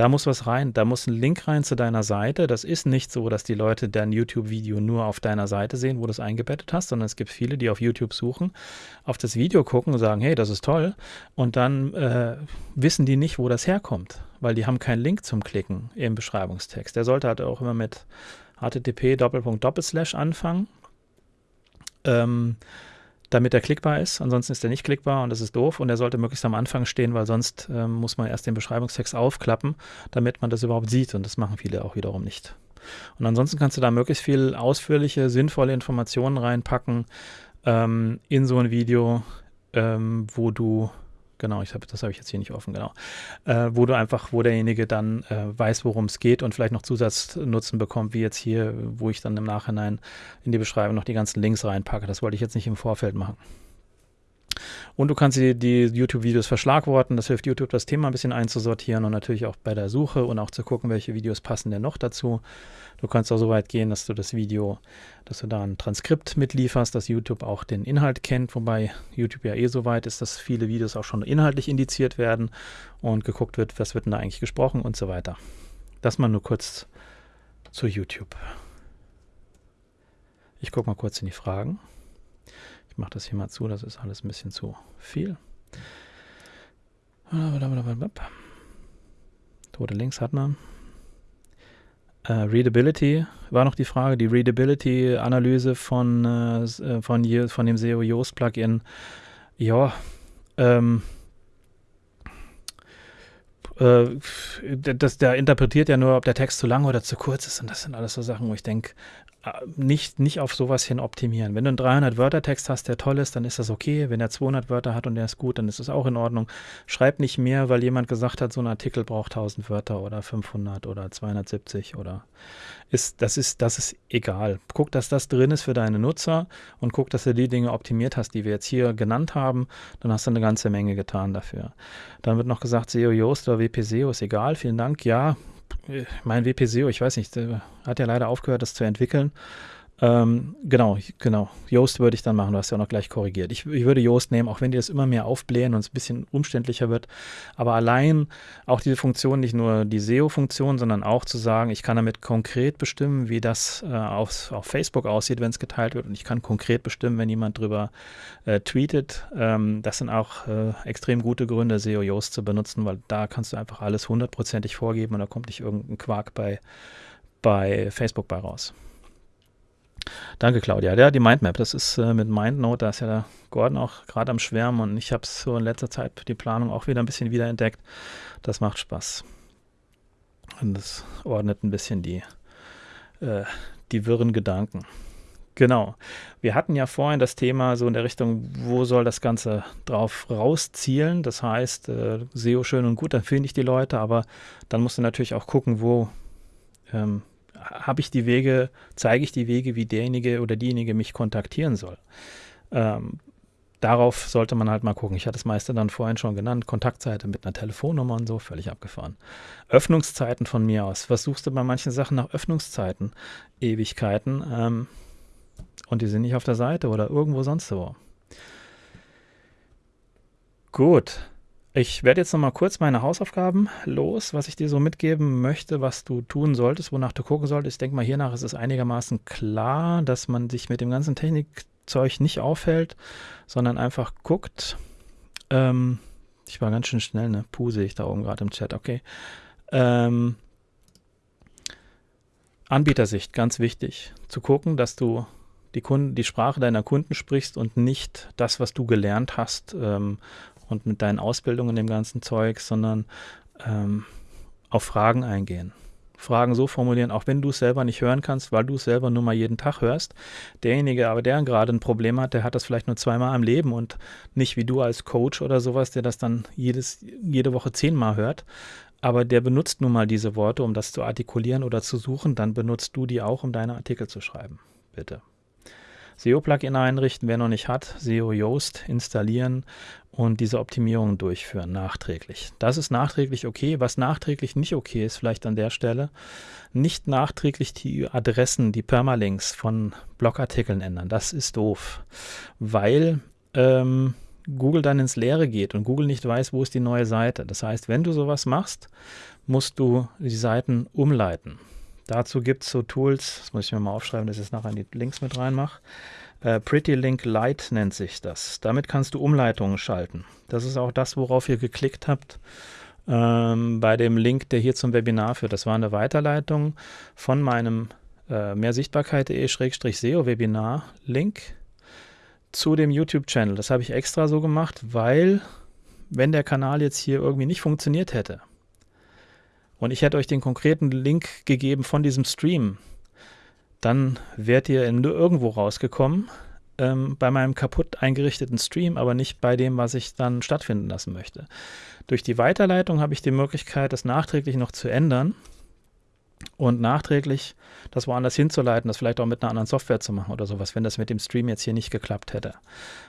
Da muss was rein, da muss ein Link rein zu deiner Seite. Das ist nicht so, dass die Leute dein YouTube-Video nur auf deiner Seite sehen, wo du es eingebettet hast, sondern es gibt viele, die auf YouTube suchen, auf das Video gucken und sagen, hey, das ist toll. Und dann äh, wissen die nicht, wo das herkommt, weil die haben keinen Link zum Klicken im Beschreibungstext. Der sollte halt auch immer mit http anfangen. Ähm, damit er klickbar ist. Ansonsten ist er nicht klickbar und das ist doof und er sollte möglichst am Anfang stehen, weil sonst ähm, muss man erst den Beschreibungstext aufklappen, damit man das überhaupt sieht und das machen viele auch wiederum nicht. Und ansonsten kannst du da möglichst viel ausführliche, sinnvolle Informationen reinpacken ähm, in so ein Video, ähm, wo du Genau, ich hab, das habe ich jetzt hier nicht offen, genau. Äh, wo du einfach, wo derjenige dann äh, weiß, worum es geht und vielleicht noch Zusatznutzen bekommt, wie jetzt hier, wo ich dann im Nachhinein in die Beschreibung noch die ganzen Links reinpacke. Das wollte ich jetzt nicht im Vorfeld machen. Und du kannst die, die YouTube-Videos verschlagworten. Das hilft YouTube, das Thema ein bisschen einzusortieren und natürlich auch bei der Suche und auch zu gucken, welche Videos passen denn noch dazu. Du kannst auch so weit gehen, dass du das Video, dass du da ein Transkript mitlieferst, dass YouTube auch den Inhalt kennt, wobei YouTube ja eh so weit ist, dass viele Videos auch schon inhaltlich indiziert werden und geguckt wird, was wird denn da eigentlich gesprochen und so weiter. Das mal nur kurz zu YouTube. Ich gucke mal kurz in die Fragen. Mache das hier mal zu, das ist alles ein bisschen zu viel. Tote Links hat man. Uh, Readability war noch die Frage, die Readability-Analyse von, äh, von, von dem SEO Yoast Plugin. Ja, ähm, äh, das, der interpretiert ja nur, ob der Text zu lang oder zu kurz ist. Und das sind alles so Sachen, wo ich denke, äh, nicht, nicht auf sowas hin optimieren. Wenn du einen 300-Wörter-Text hast, der toll ist, dann ist das okay. Wenn er 200 Wörter hat und der ist gut, dann ist das auch in Ordnung. Schreib nicht mehr, weil jemand gesagt hat, so ein Artikel braucht 1000 Wörter oder 500 oder 270 oder ist, das ist, das ist egal. Guck, dass das drin ist für deine Nutzer und guck, dass du die Dinge optimiert hast, die wir jetzt hier genannt haben. Dann hast du eine ganze Menge getan dafür. Dann wird noch gesagt, SEO Yoast oder WP SEO ist egal. Vielen Dank. Ja, mein WP-SEO, ich weiß nicht, hat ja leider aufgehört, das zu entwickeln. Ähm, genau, genau. Yoast würde ich dann machen, du hast ja auch noch gleich korrigiert. Ich, ich, würde Yoast nehmen, auch wenn die das immer mehr aufblähen und es ein bisschen umständlicher wird. Aber allein auch diese Funktion, nicht nur die SEO-Funktion, sondern auch zu sagen, ich kann damit konkret bestimmen, wie das äh, auf, auf Facebook aussieht, wenn es geteilt wird. Und ich kann konkret bestimmen, wenn jemand drüber äh, tweetet. Ähm, das sind auch äh, extrem gute Gründe, SEO Yoast zu benutzen, weil da kannst du einfach alles hundertprozentig vorgeben und da kommt nicht irgendein Quark bei, bei Facebook bei raus. Danke, Claudia. Ja, die Mindmap, das ist äh, mit MindNote, da ist ja der Gordon auch gerade am Schwärmen und ich habe es so in letzter Zeit die Planung auch wieder ein bisschen wiederentdeckt. Das macht Spaß. Und das ordnet ein bisschen die, äh, die wirren Gedanken. Genau. Wir hatten ja vorhin das Thema so in der Richtung, wo soll das Ganze drauf rauszielen? Das heißt, äh, SEO schön und gut, dann finde ich die Leute, aber dann musst du natürlich auch gucken, wo ähm, habe ich die Wege, zeige ich die Wege, wie derjenige oder diejenige mich kontaktieren soll. Ähm, darauf sollte man halt mal gucken. Ich hatte das meiste dann vorhin schon genannt. Kontaktseite mit einer Telefonnummer und so, völlig abgefahren. Öffnungszeiten von mir aus. Was suchst du bei manchen Sachen nach Öffnungszeiten? Ewigkeiten. Ähm, und die sind nicht auf der Seite oder irgendwo sonst wo. Gut. Ich werde jetzt noch mal kurz meine Hausaufgaben los, was ich dir so mitgeben möchte, was du tun solltest, wonach du gucken solltest. Ich denke mal, hiernach ist es einigermaßen klar, dass man sich mit dem ganzen Technikzeug nicht aufhält, sondern einfach guckt. Ähm, ich war ganz schön schnell, ne? Puh, sehe ich da oben gerade im Chat, okay. Ähm, Anbietersicht, ganz wichtig, zu gucken, dass du die, Kunden, die Sprache deiner Kunden sprichst und nicht das, was du gelernt hast ähm, und mit deinen Ausbildungen, dem ganzen Zeug, sondern ähm, auf Fragen eingehen. Fragen so formulieren, auch wenn du es selber nicht hören kannst, weil du es selber nur mal jeden Tag hörst. Derjenige aber, der gerade ein Problem hat, der hat das vielleicht nur zweimal im Leben und nicht wie du als Coach oder sowas, der das dann jedes, jede Woche zehnmal hört. Aber der benutzt nun mal diese Worte, um das zu artikulieren oder zu suchen, dann benutzt du die auch, um deine Artikel zu schreiben. Bitte. SEO-Plugin einrichten, wer noch nicht hat, SEO Yoast installieren und diese Optimierung durchführen, nachträglich. Das ist nachträglich okay. Was nachträglich nicht okay ist, vielleicht an der Stelle, nicht nachträglich die Adressen, die Permalinks von Blogartikeln ändern. Das ist doof, weil ähm, Google dann ins Leere geht und Google nicht weiß, wo ist die neue Seite. Das heißt, wenn du sowas machst, musst du die Seiten umleiten. Dazu gibt es so Tools, das muss ich mir mal aufschreiben, dass ich es nachher in die Links mit reinmache. Äh, Pretty Link Lite nennt sich das. Damit kannst du Umleitungen schalten. Das ist auch das, worauf ihr geklickt habt ähm, bei dem Link, der hier zum Webinar führt. Das war eine Weiterleitung von meinem äh, mehrsichtbarkeit.de-seo-Webinar-Link zu dem YouTube-Channel. Das habe ich extra so gemacht, weil wenn der Kanal jetzt hier irgendwie nicht funktioniert hätte, und ich hätte euch den konkreten Link gegeben von diesem Stream, dann wärt ihr in irgendwo rausgekommen ähm, bei meinem kaputt eingerichteten Stream, aber nicht bei dem, was ich dann stattfinden lassen möchte. Durch die Weiterleitung habe ich die Möglichkeit, das nachträglich noch zu ändern und nachträglich das woanders hinzuleiten, das vielleicht auch mit einer anderen Software zu machen oder sowas, wenn das mit dem Stream jetzt hier nicht geklappt hätte.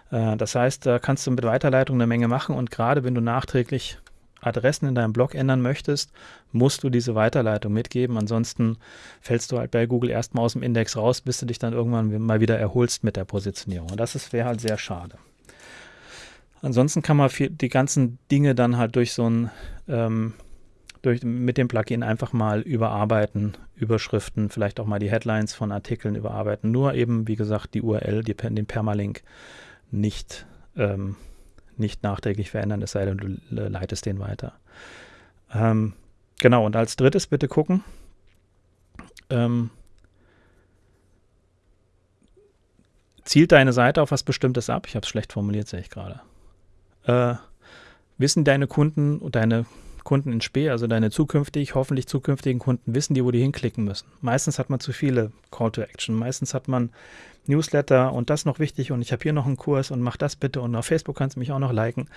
Äh, das heißt, da kannst du mit Weiterleitung eine Menge machen und gerade wenn du nachträglich Adressen in deinem Blog ändern möchtest, musst du diese Weiterleitung mitgeben. Ansonsten fällst du halt bei Google erstmal aus dem Index raus, bis du dich dann irgendwann mal wieder erholst mit der Positionierung. Und das wäre halt sehr schade. Ansonsten kann man die ganzen Dinge dann halt durch so ein ähm, durch, mit dem Plugin einfach mal überarbeiten, Überschriften, vielleicht auch mal die Headlines von Artikeln überarbeiten. Nur eben, wie gesagt, die URL, die, den Permalink nicht, ähm, nicht nachträglich verändern, es sei denn, du leitest den weiter. Ähm, genau, und als drittes bitte gucken, ähm, zielt deine Seite auf was Bestimmtes ab? Ich habe es schlecht formuliert, sehe ich gerade. Äh, wissen deine Kunden und deine Kunden in Spee, also deine zukünftig, hoffentlich zukünftigen Kunden, wissen die, wo die hinklicken müssen. Meistens hat man zu viele Call to Action. Meistens hat man Newsletter und das noch wichtig und ich habe hier noch einen Kurs und mach das bitte und auf Facebook kannst du mich auch noch liken.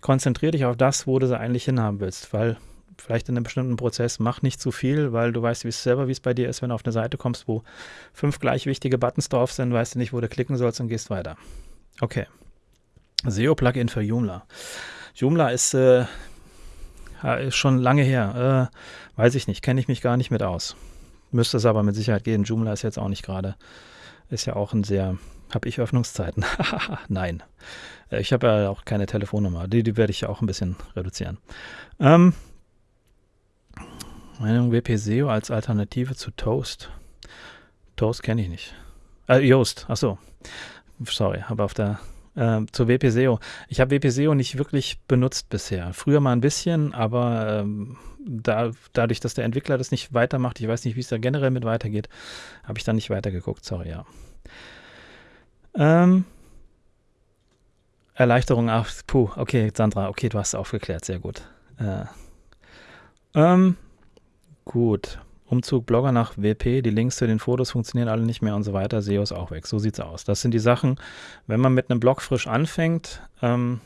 Konzentriere dich auf das, wo du sie eigentlich hinhaben willst, weil vielleicht in einem bestimmten Prozess mach nicht zu viel, weil du weißt wie es selber, wie es bei dir ist, wenn du auf eine Seite kommst, wo fünf gleich wichtige Buttons drauf sind, weißt du nicht, wo du klicken sollst und gehst weiter. Okay. SEO-Plugin für Joomla. Joomla ist äh, ist schon lange her. Äh, weiß ich nicht, kenne ich mich gar nicht mit aus. Müsste es aber mit Sicherheit gehen. Joomla ist jetzt auch nicht gerade, ist ja auch ein sehr, habe ich Öffnungszeiten? Nein. Äh, ich habe ja auch keine Telefonnummer. Die, die werde ich ja auch ein bisschen reduzieren. Ähm, Meinung WP-SEO als Alternative zu Toast. Toast kenne ich nicht. Äh, Yoast, achso. Sorry, habe auf der äh, zur WPSEO. Ich habe WPSEO nicht wirklich benutzt bisher. Früher mal ein bisschen, aber ähm, da, dadurch, dass der Entwickler das nicht weitermacht, ich weiß nicht, wie es da generell mit weitergeht, habe ich da nicht weitergeguckt. Sorry, ja. Ähm, Erleichterung, ach, puh, okay, Sandra, okay, du hast aufgeklärt, sehr gut. Äh, ähm, gut. Umzug Blogger nach WP, die Links zu den Fotos funktionieren alle nicht mehr und so weiter, SEO ist auch weg. So sieht's aus. Das sind die Sachen, wenn man mit einem Blog frisch anfängt ähm,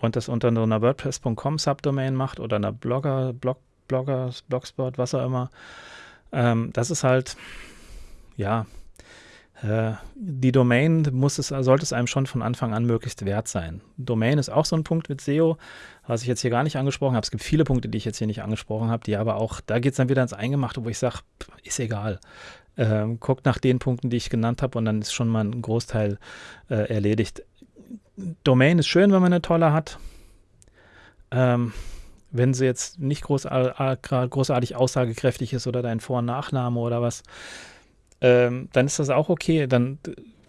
und das unter einer WordPress.com Subdomain macht oder einer Blogger, Blog, Blogger, Blogspot, was auch immer, ähm, das ist halt, ja, die Domain muss es, sollte es einem schon von Anfang an möglichst wert sein. Domain ist auch so ein Punkt mit SEO, was ich jetzt hier gar nicht angesprochen habe. Es gibt viele Punkte, die ich jetzt hier nicht angesprochen habe, die aber auch, da geht es dann wieder ins Eingemachte, wo ich sage, ist egal. Ähm, guckt nach den Punkten, die ich genannt habe und dann ist schon mal ein Großteil äh, erledigt. Domain ist schön, wenn man eine tolle hat. Ähm, wenn sie jetzt nicht groß, großartig aussagekräftig ist oder dein Vor- und Nachname oder was, ähm, dann ist das auch okay. Dann,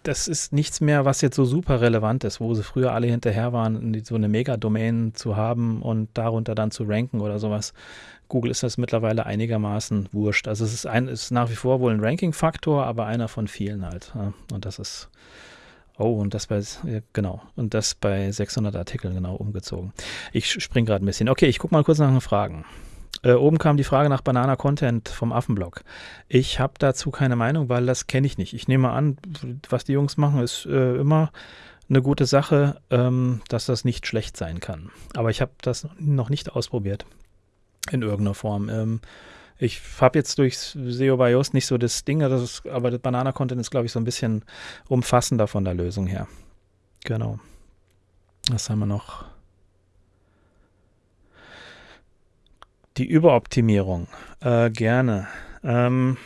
das ist nichts mehr, was jetzt so super relevant ist, wo sie früher alle hinterher waren, so eine Mega-Domain zu haben und darunter dann zu ranken oder sowas. Google ist das mittlerweile einigermaßen wurscht. Also es ist, ein, ist nach wie vor wohl ein Ranking-Faktor, aber einer von vielen halt. Und das ist, oh, und das bei, genau, und das bei 600 Artikeln genau umgezogen. Ich springe gerade ein bisschen. Okay, ich gucke mal kurz nach den Fragen. Äh, oben kam die Frage nach Banana Content vom Affenblog. Ich habe dazu keine Meinung, weil das kenne ich nicht. Ich nehme an, was die Jungs machen, ist äh, immer eine gute Sache, ähm, dass das nicht schlecht sein kann. Aber ich habe das noch nicht ausprobiert in irgendeiner Form. Ähm, ich habe jetzt durch SEO bei Yoast nicht so das Ding, das ist, aber das Banana Content ist, glaube ich, so ein bisschen umfassender von der Lösung her. Genau. Was haben wir noch? Die Überoptimierung. Äh, gerne. Ähm,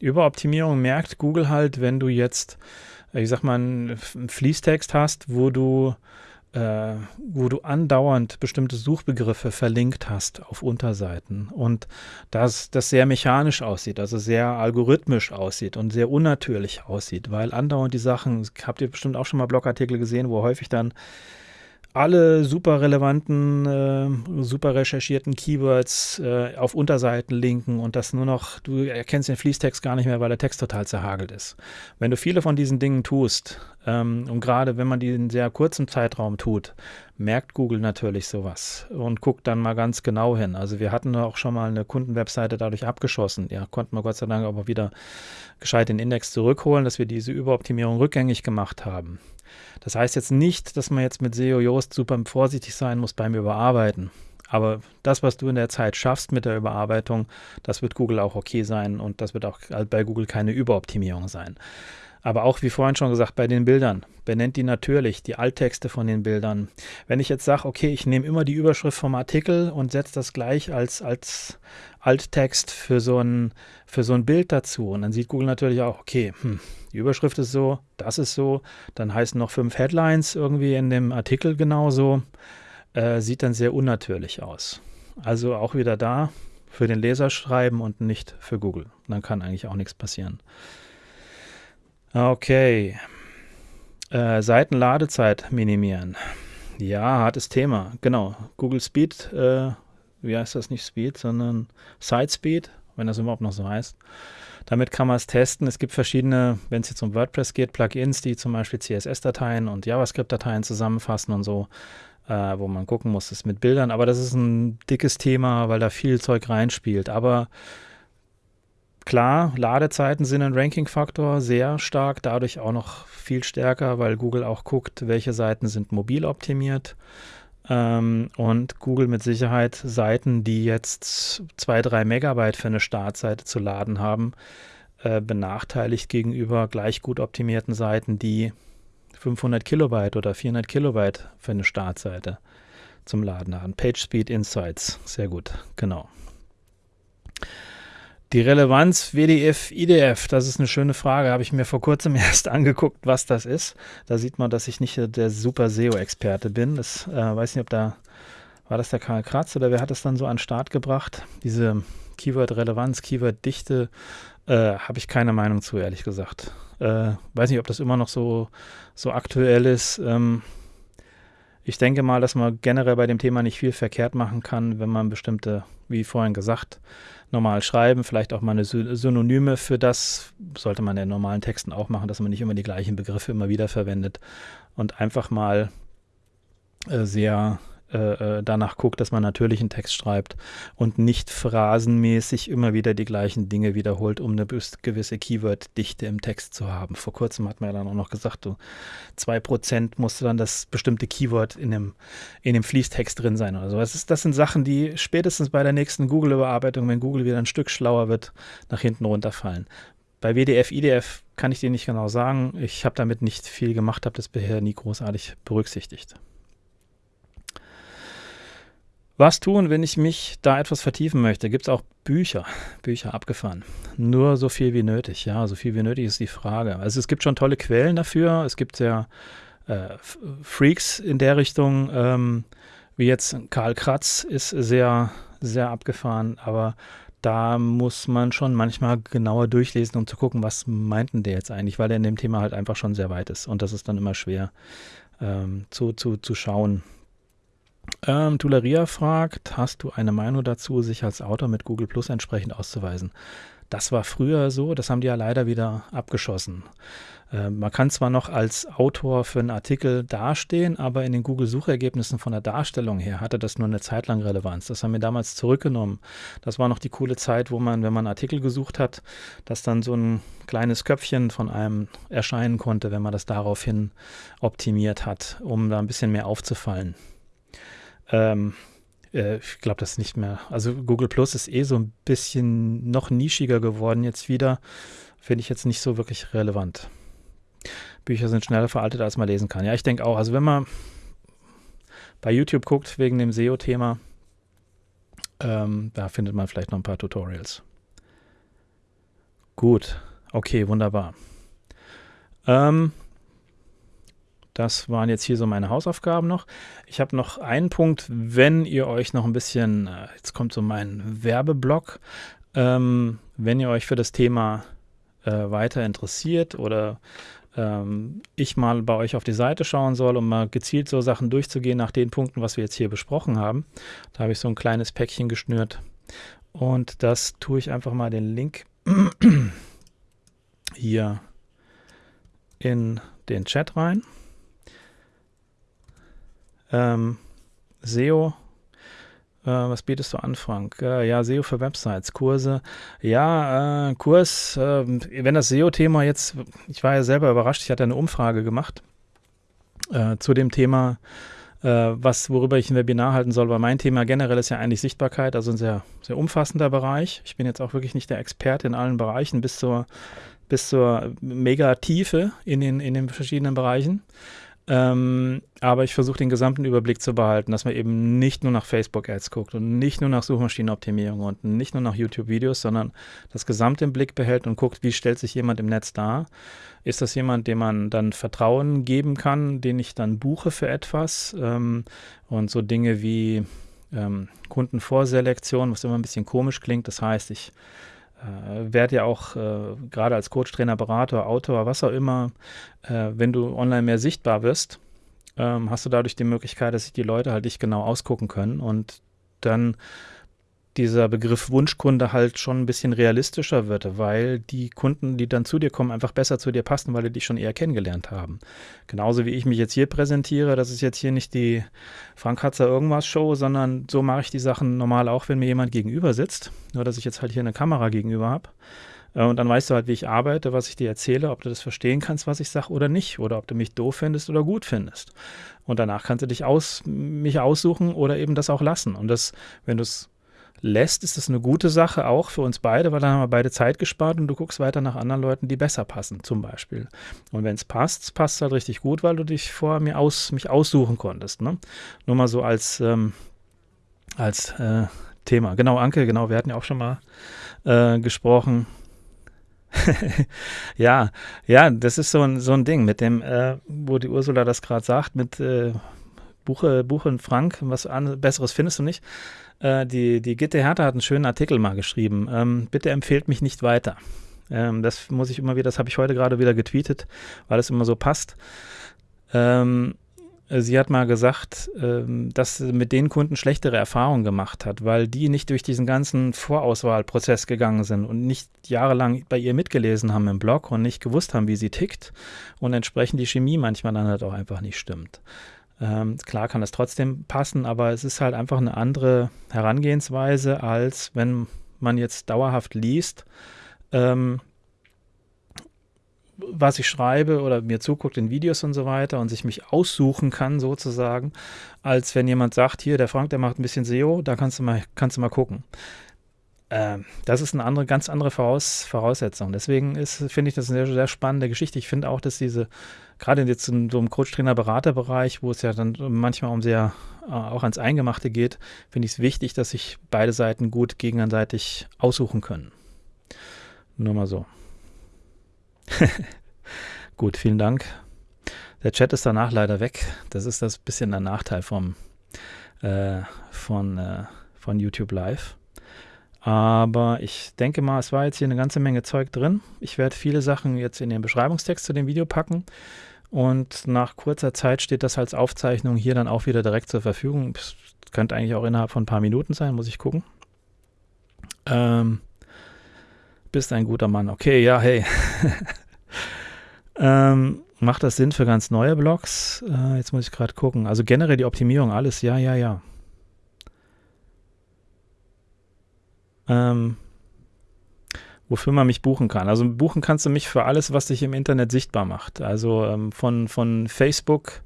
Überoptimierung merkt Google halt, wenn du jetzt, äh, ich sag mal, einen Fließtext hast, wo du, äh, wo du andauernd bestimmte Suchbegriffe verlinkt hast auf Unterseiten und dass das sehr mechanisch aussieht, also sehr algorithmisch aussieht und sehr unnatürlich aussieht, weil andauernd die Sachen, habt ihr bestimmt auch schon mal Blogartikel gesehen, wo häufig dann alle super relevanten, äh, super recherchierten Keywords äh, auf Unterseiten linken und das nur noch, du erkennst den Fließtext gar nicht mehr, weil der Text total zerhagelt ist. Wenn du viele von diesen Dingen tust, ähm, und gerade wenn man die in sehr kurzem Zeitraum tut, merkt Google natürlich sowas und guckt dann mal ganz genau hin. Also wir hatten auch schon mal eine Kundenwebseite dadurch abgeschossen. Ja, konnten wir Gott sei Dank aber wieder gescheit den Index zurückholen, dass wir diese Überoptimierung rückgängig gemacht haben. Das heißt jetzt nicht, dass man jetzt mit SEO Yoast super vorsichtig sein muss beim Überarbeiten. Aber das, was du in der Zeit schaffst mit der Überarbeitung, das wird Google auch okay sein und das wird auch bei Google keine Überoptimierung sein. Aber auch, wie vorhin schon gesagt, bei den Bildern. Benennt die natürlich, die Alttexte von den Bildern. Wenn ich jetzt sage, okay, ich nehme immer die Überschrift vom Artikel und setze das gleich als, als Alttext für so, ein, für so ein Bild dazu. Und dann sieht Google natürlich auch, okay, hm, die Überschrift ist so, das ist so, dann heißen noch fünf Headlines irgendwie in dem Artikel genauso. Äh, sieht dann sehr unnatürlich aus. Also auch wieder da für den Leser schreiben und nicht für Google. Dann kann eigentlich auch nichts passieren. Okay. Äh, Seitenladezeit minimieren. Ja, hartes Thema. Genau. Google Speed, äh, wie heißt das nicht Speed, sondern Side Speed, wenn das überhaupt noch so heißt. Damit kann man es testen. Es gibt verschiedene, wenn es jetzt um WordPress geht, Plugins, die zum Beispiel CSS-Dateien und JavaScript-Dateien zusammenfassen und so, äh, wo man gucken muss, ist mit Bildern. Aber das ist ein dickes Thema, weil da viel Zeug reinspielt. Aber Klar, Ladezeiten sind ein Ranking-Faktor, sehr stark, dadurch auch noch viel stärker, weil Google auch guckt, welche Seiten sind mobil optimiert. Ähm, und Google mit Sicherheit Seiten, die jetzt 2, 3 Megabyte für eine Startseite zu laden haben, äh, benachteiligt gegenüber gleich gut optimierten Seiten, die 500 Kilobyte oder 400 Kilobyte für eine Startseite zum Laden haben. PageSpeed Insights, sehr gut, genau. Die Relevanz WDF, IDF, das ist eine schöne Frage. Habe ich mir vor kurzem erst angeguckt, was das ist. Da sieht man, dass ich nicht der super SEO-Experte bin. Das äh, weiß nicht, ob da war das der Karl Kratz oder wer hat es dann so an den Start gebracht? Diese Keyword-Relevanz, Keyword-Dichte, äh, habe ich keine Meinung zu, ehrlich gesagt. Äh, weiß nicht, ob das immer noch so, so aktuell ist. Ähm, ich denke mal, dass man generell bei dem Thema nicht viel verkehrt machen kann, wenn man bestimmte, wie vorhin gesagt, normal schreiben, vielleicht auch mal eine Synonyme für das, sollte man in normalen Texten auch machen, dass man nicht immer die gleichen Begriffe immer wieder verwendet und einfach mal äh, sehr äh, äh, danach guckt, dass man natürlich einen Text schreibt und nicht phrasenmäßig immer wieder die gleichen Dinge wiederholt, um eine gewisse Keyword-Dichte im Text zu haben. Vor kurzem hat man ja dann auch noch gesagt, so 2% musste dann das bestimmte Keyword in dem, in dem Fließtext drin sein oder so. Das, ist, das sind Sachen, die spätestens bei der nächsten Google-Überarbeitung, wenn Google wieder ein Stück schlauer wird, nach hinten runterfallen. Bei WDF, IDF kann ich dir nicht genau sagen. Ich habe damit nicht viel gemacht, habe das bisher nie großartig berücksichtigt. Was tun, wenn ich mich da etwas vertiefen möchte? Gibt es auch Bücher, Bücher abgefahren. Nur so viel wie nötig, ja, so viel wie nötig ist die Frage. Also es gibt schon tolle Quellen dafür. Es gibt ja äh, Freaks in der Richtung, ähm, wie jetzt Karl Kratz ist sehr, sehr abgefahren, aber da muss man schon manchmal genauer durchlesen, um zu gucken, was meinten der jetzt eigentlich, weil er in dem Thema halt einfach schon sehr weit ist. Und das ist dann immer schwer ähm, zu, zu, zu schauen, ähm, Tuleria fragt, hast du eine Meinung dazu, sich als Autor mit Google Plus entsprechend auszuweisen? Das war früher so, das haben die ja leider wieder abgeschossen. Äh, man kann zwar noch als Autor für einen Artikel dastehen, aber in den Google-Suchergebnissen von der Darstellung her hatte das nur eine Zeit lang Relevanz. Das haben wir damals zurückgenommen. Das war noch die coole Zeit, wo man, wenn man Artikel gesucht hat, dass dann so ein kleines Köpfchen von einem erscheinen konnte, wenn man das daraufhin optimiert hat, um da ein bisschen mehr aufzufallen. Ähm, äh, ich glaube das nicht mehr. Also Google Plus ist eh so ein bisschen noch nischiger geworden jetzt wieder. Finde ich jetzt nicht so wirklich relevant. Bücher sind schneller veraltet, als man lesen kann. Ja, ich denke auch. Also wenn man bei YouTube guckt wegen dem SEO-Thema, ähm, da findet man vielleicht noch ein paar Tutorials. Gut, okay, wunderbar. Ähm, das waren jetzt hier so meine Hausaufgaben noch. Ich habe noch einen Punkt, wenn ihr euch noch ein bisschen, äh, jetzt kommt so mein Werbeblock, ähm, wenn ihr euch für das Thema äh, weiter interessiert oder ähm, ich mal bei euch auf die Seite schauen soll, um mal gezielt so Sachen durchzugehen nach den Punkten, was wir jetzt hier besprochen haben. Da habe ich so ein kleines Päckchen geschnürt und das tue ich einfach mal den Link hier in den Chat rein. Ähm, SEO, äh, was bietest du an, Frank? Äh, ja, SEO für Websites, Kurse. Ja, äh, Kurs, ähm, wenn das SEO-Thema jetzt, ich war ja selber überrascht, ich hatte eine Umfrage gemacht äh, zu dem Thema äh, was, worüber ich ein Webinar halten soll, weil mein Thema generell ist ja eigentlich Sichtbarkeit, also ein sehr, sehr umfassender Bereich. Ich bin jetzt auch wirklich nicht der Experte in allen Bereichen bis zur, bis zur Megatiefe in den, in den verschiedenen Bereichen. Ähm, aber ich versuche den gesamten Überblick zu behalten, dass man eben nicht nur nach Facebook-Ads guckt und nicht nur nach Suchmaschinenoptimierung und nicht nur nach YouTube-Videos, sondern das Gesamte im Blick behält und guckt, wie stellt sich jemand im Netz dar. Ist das jemand, dem man dann Vertrauen geben kann, den ich dann buche für etwas? Ähm, und so Dinge wie ähm, Kundenvorselektion, was immer ein bisschen komisch klingt. Das heißt, ich äh, werde ja auch äh, gerade als Coach, Trainer, Berater, Autor, was auch immer, äh, wenn du online mehr sichtbar wirst, ähm, hast du dadurch die Möglichkeit, dass sich die Leute halt dich genau ausgucken können und dann dieser Begriff Wunschkunde halt schon ein bisschen realistischer wird, weil die Kunden, die dann zu dir kommen, einfach besser zu dir passen, weil die dich schon eher kennengelernt haben. Genauso wie ich mich jetzt hier präsentiere, das ist jetzt hier nicht die Frank Hatzer irgendwas Show, sondern so mache ich die Sachen normal auch, wenn mir jemand gegenüber sitzt. Nur, dass ich jetzt halt hier eine Kamera gegenüber habe. Äh, und dann weißt du halt, wie ich arbeite, was ich dir erzähle, ob du das verstehen kannst, was ich sage oder nicht. Oder ob du mich doof findest oder gut findest. Und danach kannst du dich aus, mich aussuchen oder eben das auch lassen. Und das, wenn du es lässt, ist das eine gute Sache auch für uns beide, weil dann haben wir beide Zeit gespart und du guckst weiter nach anderen Leuten, die besser passen, zum Beispiel. Und wenn es passt, passt es halt richtig gut, weil du dich vorher mir aus, mich aussuchen konntest. Ne? Nur mal so als, ähm, als äh, Thema. Genau, Anke, genau, wir hatten ja auch schon mal äh, gesprochen. ja, ja, das ist so ein, so ein Ding mit dem, äh, wo die Ursula das gerade sagt, mit äh, Buche, Buche und Frank, was an, Besseres findest du nicht. Äh, die, die Gitte Hertha hat einen schönen Artikel mal geschrieben. Ähm, bitte empfehlt mich nicht weiter. Ähm, das muss ich immer wieder, das habe ich heute gerade wieder getweetet, weil es immer so passt. Ähm, sie hat mal gesagt, ähm, dass sie mit den Kunden schlechtere Erfahrungen gemacht hat, weil die nicht durch diesen ganzen Vorauswahlprozess gegangen sind und nicht jahrelang bei ihr mitgelesen haben im Blog und nicht gewusst haben, wie sie tickt und entsprechend die Chemie manchmal dann halt auch einfach nicht stimmt. Ähm, klar kann es trotzdem passen, aber es ist halt einfach eine andere Herangehensweise, als wenn man jetzt dauerhaft liest, ähm, was ich schreibe oder mir zuguckt in Videos und so weiter und sich mich aussuchen kann sozusagen, als wenn jemand sagt, hier, der Frank, der macht ein bisschen SEO, da kannst du mal, kannst du mal gucken. Ähm, das ist eine andere, ganz andere Voraus Voraussetzung. Deswegen finde ich das eine sehr, sehr spannende Geschichte. Ich finde auch, dass diese, gerade jetzt in so einem Coach-Trainer-Berater-Bereich, wo es ja dann manchmal um sehr äh, auch ans Eingemachte geht, finde ich es wichtig, dass sich beide Seiten gut gegenseitig aussuchen können. Nur mal so. gut, vielen Dank. Der Chat ist danach leider weg. Das ist das bisschen der Nachteil vom, äh, von, äh, von YouTube Live. Aber ich denke mal, es war jetzt hier eine ganze Menge Zeug drin. Ich werde viele Sachen jetzt in den Beschreibungstext zu dem Video packen. Und nach kurzer Zeit steht das als Aufzeichnung hier dann auch wieder direkt zur Verfügung. Das könnte eigentlich auch innerhalb von ein paar Minuten sein, muss ich gucken. Ähm, bist ein guter Mann. Okay, ja, hey. ähm, macht das Sinn für ganz neue Blogs? Äh, jetzt muss ich gerade gucken. Also generell die Optimierung, alles, ja, ja, ja. Ähm, wofür man mich buchen kann. Also buchen kannst du mich für alles, was dich im Internet sichtbar macht. Also ähm, von, von Facebook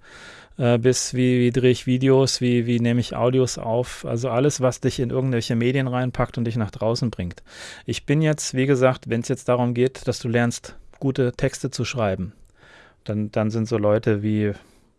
äh, bis wie, wie drehe ich Videos, wie, wie nehme ich Audios auf. Also alles, was dich in irgendwelche Medien reinpackt und dich nach draußen bringt. Ich bin jetzt, wie gesagt, wenn es jetzt darum geht, dass du lernst, gute Texte zu schreiben, dann, dann sind so Leute wie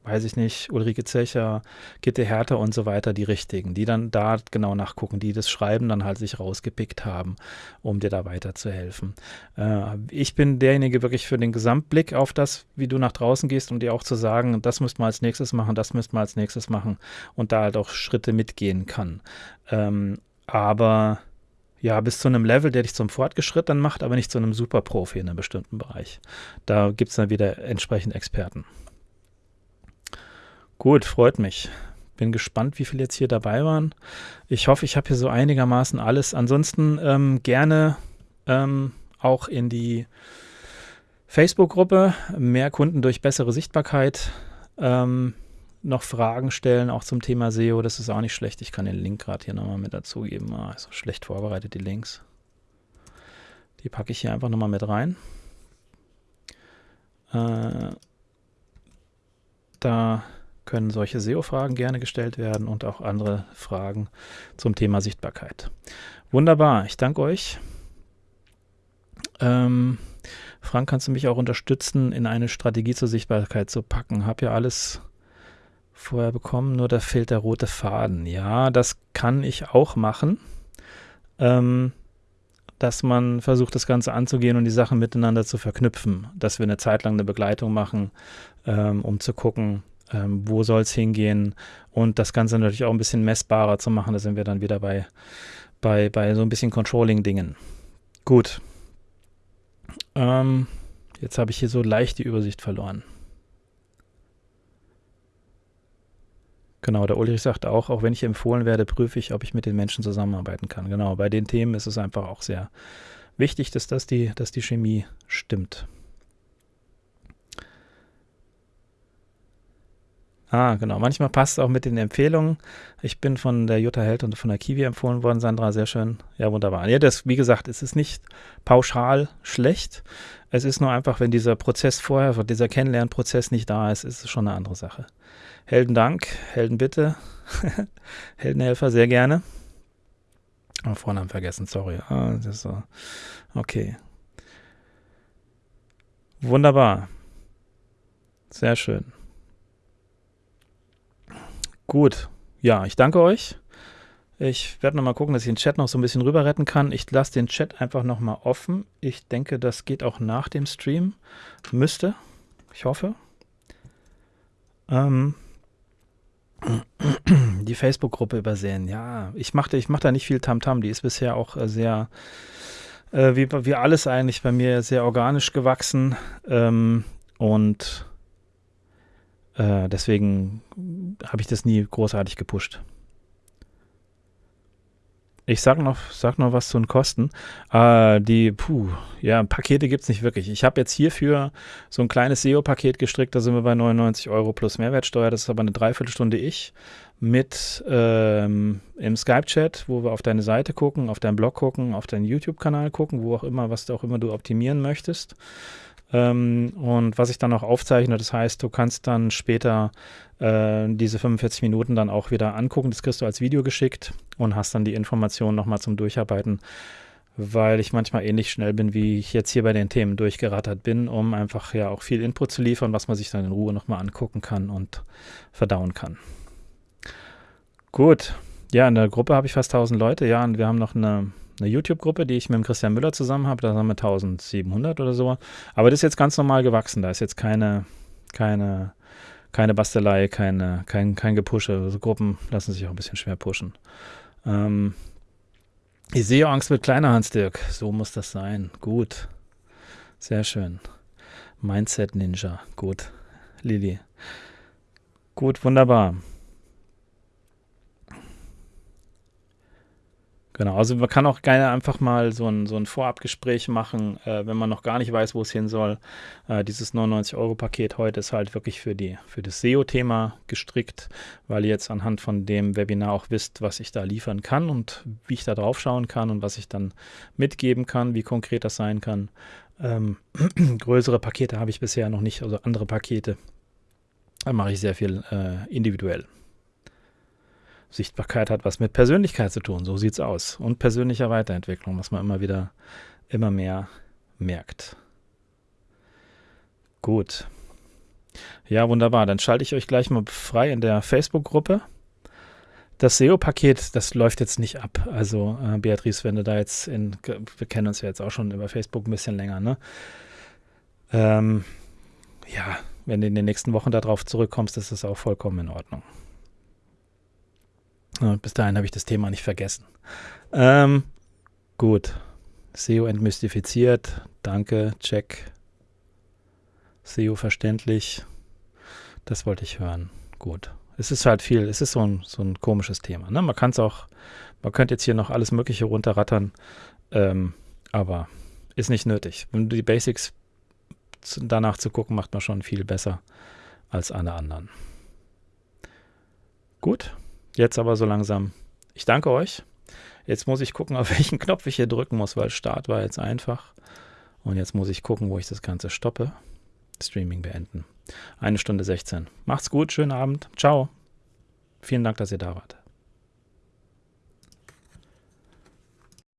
weiß ich nicht, Ulrike Zecher, Gitte Hertha und so weiter, die richtigen, die dann da genau nachgucken, die das Schreiben dann halt sich rausgepickt haben, um dir da weiterzuhelfen. Äh, ich bin derjenige wirklich für den Gesamtblick auf das, wie du nach draußen gehst, um dir auch zu sagen, das müsst man als nächstes machen, das müsst man als nächstes machen und da halt auch Schritte mitgehen kann. Ähm, aber ja, bis zu einem Level, der dich zum Fortgeschritten macht, aber nicht zu einem Superprofi in einem bestimmten Bereich. Da gibt es dann wieder entsprechend Experten. Gut, freut mich. Bin gespannt, wie viele jetzt hier dabei waren. Ich hoffe, ich habe hier so einigermaßen alles. Ansonsten ähm, gerne ähm, auch in die Facebook-Gruppe. Mehr Kunden durch bessere Sichtbarkeit. Ähm, noch Fragen stellen, auch zum Thema SEO. Das ist auch nicht schlecht. Ich kann den Link gerade hier nochmal mit dazugeben. Ah, ist schlecht vorbereitet, die Links. Die packe ich hier einfach nochmal mit rein. Äh, da können solche SEO-Fragen gerne gestellt werden und auch andere Fragen zum Thema Sichtbarkeit. Wunderbar, ich danke euch. Ähm, Frank, kannst du mich auch unterstützen, in eine Strategie zur Sichtbarkeit zu packen? Hab ja alles vorher bekommen, nur da fehlt der rote Faden. Ja, das kann ich auch machen. Ähm, dass man versucht, das Ganze anzugehen und die Sachen miteinander zu verknüpfen. Dass wir eine Zeit lang eine Begleitung machen, ähm, um zu gucken, ähm, wo soll es hingehen und das Ganze natürlich auch ein bisschen messbarer zu machen. Da sind wir dann wieder bei, bei, bei so ein bisschen Controlling-Dingen. Gut. Ähm, jetzt habe ich hier so leicht die Übersicht verloren. Genau, der Ulrich sagt auch, auch wenn ich empfohlen werde, prüfe ich, ob ich mit den Menschen zusammenarbeiten kann. Genau, bei den Themen ist es einfach auch sehr wichtig, dass, das die, dass die Chemie stimmt. Ah, genau. Manchmal passt es auch mit den Empfehlungen. Ich bin von der Jutta Held und von der Kiwi empfohlen worden, Sandra, sehr schön. Ja, wunderbar. Ja, das, wie gesagt, es ist nicht pauschal schlecht. Es ist nur einfach, wenn dieser Prozess vorher, dieser Kennenlernprozess nicht da ist, ist es schon eine andere Sache. Heldendank, Heldenbitte, Heldenhelfer, sehr gerne. Oh, Vornamen vergessen, sorry. Ah, das ist so. Okay. Wunderbar. Sehr schön. Gut. Ja, ich danke euch. Ich werde nochmal gucken, dass ich den Chat noch so ein bisschen rüber retten kann. Ich lasse den Chat einfach nochmal offen. Ich denke, das geht auch nach dem Stream. Müsste. Ich hoffe. Ähm, die Facebook-Gruppe übersehen. Ja, ich mache ich mach da nicht viel Tamtam. -Tam. Die ist bisher auch äh, sehr, äh, wie, wie alles eigentlich bei mir, sehr organisch gewachsen. Ähm, und äh, deswegen habe ich das nie großartig gepusht. Ich sag noch, sag noch was zu den Kosten. Äh, die, puh, ja, Pakete gibt es nicht wirklich. Ich habe jetzt hierfür so ein kleines SEO-Paket gestrickt, da sind wir bei 99 Euro plus Mehrwertsteuer. Das ist aber eine Dreiviertelstunde ich mit ähm, im Skype-Chat, wo wir auf deine Seite gucken, auf deinen Blog gucken, auf deinen YouTube-Kanal gucken, wo auch immer, was auch immer du optimieren möchtest. Ähm, und was ich dann auch aufzeichne, das heißt, du kannst dann später äh, diese 45 Minuten dann auch wieder angucken. Das kriegst du als Video geschickt und hast dann die Informationen nochmal zum Durcharbeiten, weil ich manchmal ähnlich schnell bin, wie ich jetzt hier bei den Themen durchgerattert bin, um einfach ja auch viel Input zu liefern, was man sich dann in Ruhe nochmal angucken kann und verdauen kann. Gut. Ja, in der Gruppe habe ich fast 1000 Leute, ja, und wir haben noch eine eine YouTube-Gruppe, die ich mit dem Christian Müller zusammen habe. Da haben wir 1700 oder so. Aber das ist jetzt ganz normal gewachsen. Da ist jetzt keine, keine, keine Bastelei, keine, kein, kein Gepusche. Also Gruppen lassen sich auch ein bisschen schwer pushen. Ähm, ich sehe Angst wird kleiner, Hans-Dirk. So muss das sein. Gut. Sehr schön. Mindset Ninja. Gut. Lili. Gut, wunderbar. Genau, also man kann auch gerne einfach mal so ein, so ein Vorabgespräch machen, äh, wenn man noch gar nicht weiß, wo es hin soll. Äh, dieses 99-Euro-Paket heute ist halt wirklich für, die, für das SEO-Thema gestrickt, weil ihr jetzt anhand von dem Webinar auch wisst, was ich da liefern kann und wie ich da drauf schauen kann und was ich dann mitgeben kann, wie konkret das sein kann. Ähm, größere Pakete habe ich bisher noch nicht, also andere Pakete. Da mache ich sehr viel äh, individuell. Sichtbarkeit hat was mit Persönlichkeit zu tun, so sieht es aus. Und persönlicher Weiterentwicklung, was man immer wieder, immer mehr merkt. Gut. Ja, wunderbar. Dann schalte ich euch gleich mal frei in der Facebook-Gruppe. Das SEO-Paket, das läuft jetzt nicht ab. Also, äh, Beatrice, wenn du da jetzt in, wir kennen uns ja jetzt auch schon über Facebook ein bisschen länger, ne? Ähm, ja, wenn du in den nächsten Wochen darauf zurückkommst, ist das auch vollkommen in Ordnung. Bis dahin habe ich das Thema nicht vergessen. Ähm, gut. SEO entmystifiziert. Danke. Check. SEO verständlich. Das wollte ich hören. Gut. Es ist halt viel, es ist so ein, so ein komisches Thema. Ne? Man kann es auch, man könnte jetzt hier noch alles Mögliche runterrattern, ähm, aber ist nicht nötig. Wenn du die Basics danach zu gucken, macht man schon viel besser als alle anderen. Gut. Jetzt aber so langsam. Ich danke euch. Jetzt muss ich gucken, auf welchen Knopf ich hier drücken muss, weil Start war jetzt einfach. Und jetzt muss ich gucken, wo ich das Ganze stoppe. Streaming beenden. Eine Stunde 16. Macht's gut, schönen Abend. Ciao. Vielen Dank, dass ihr da wart.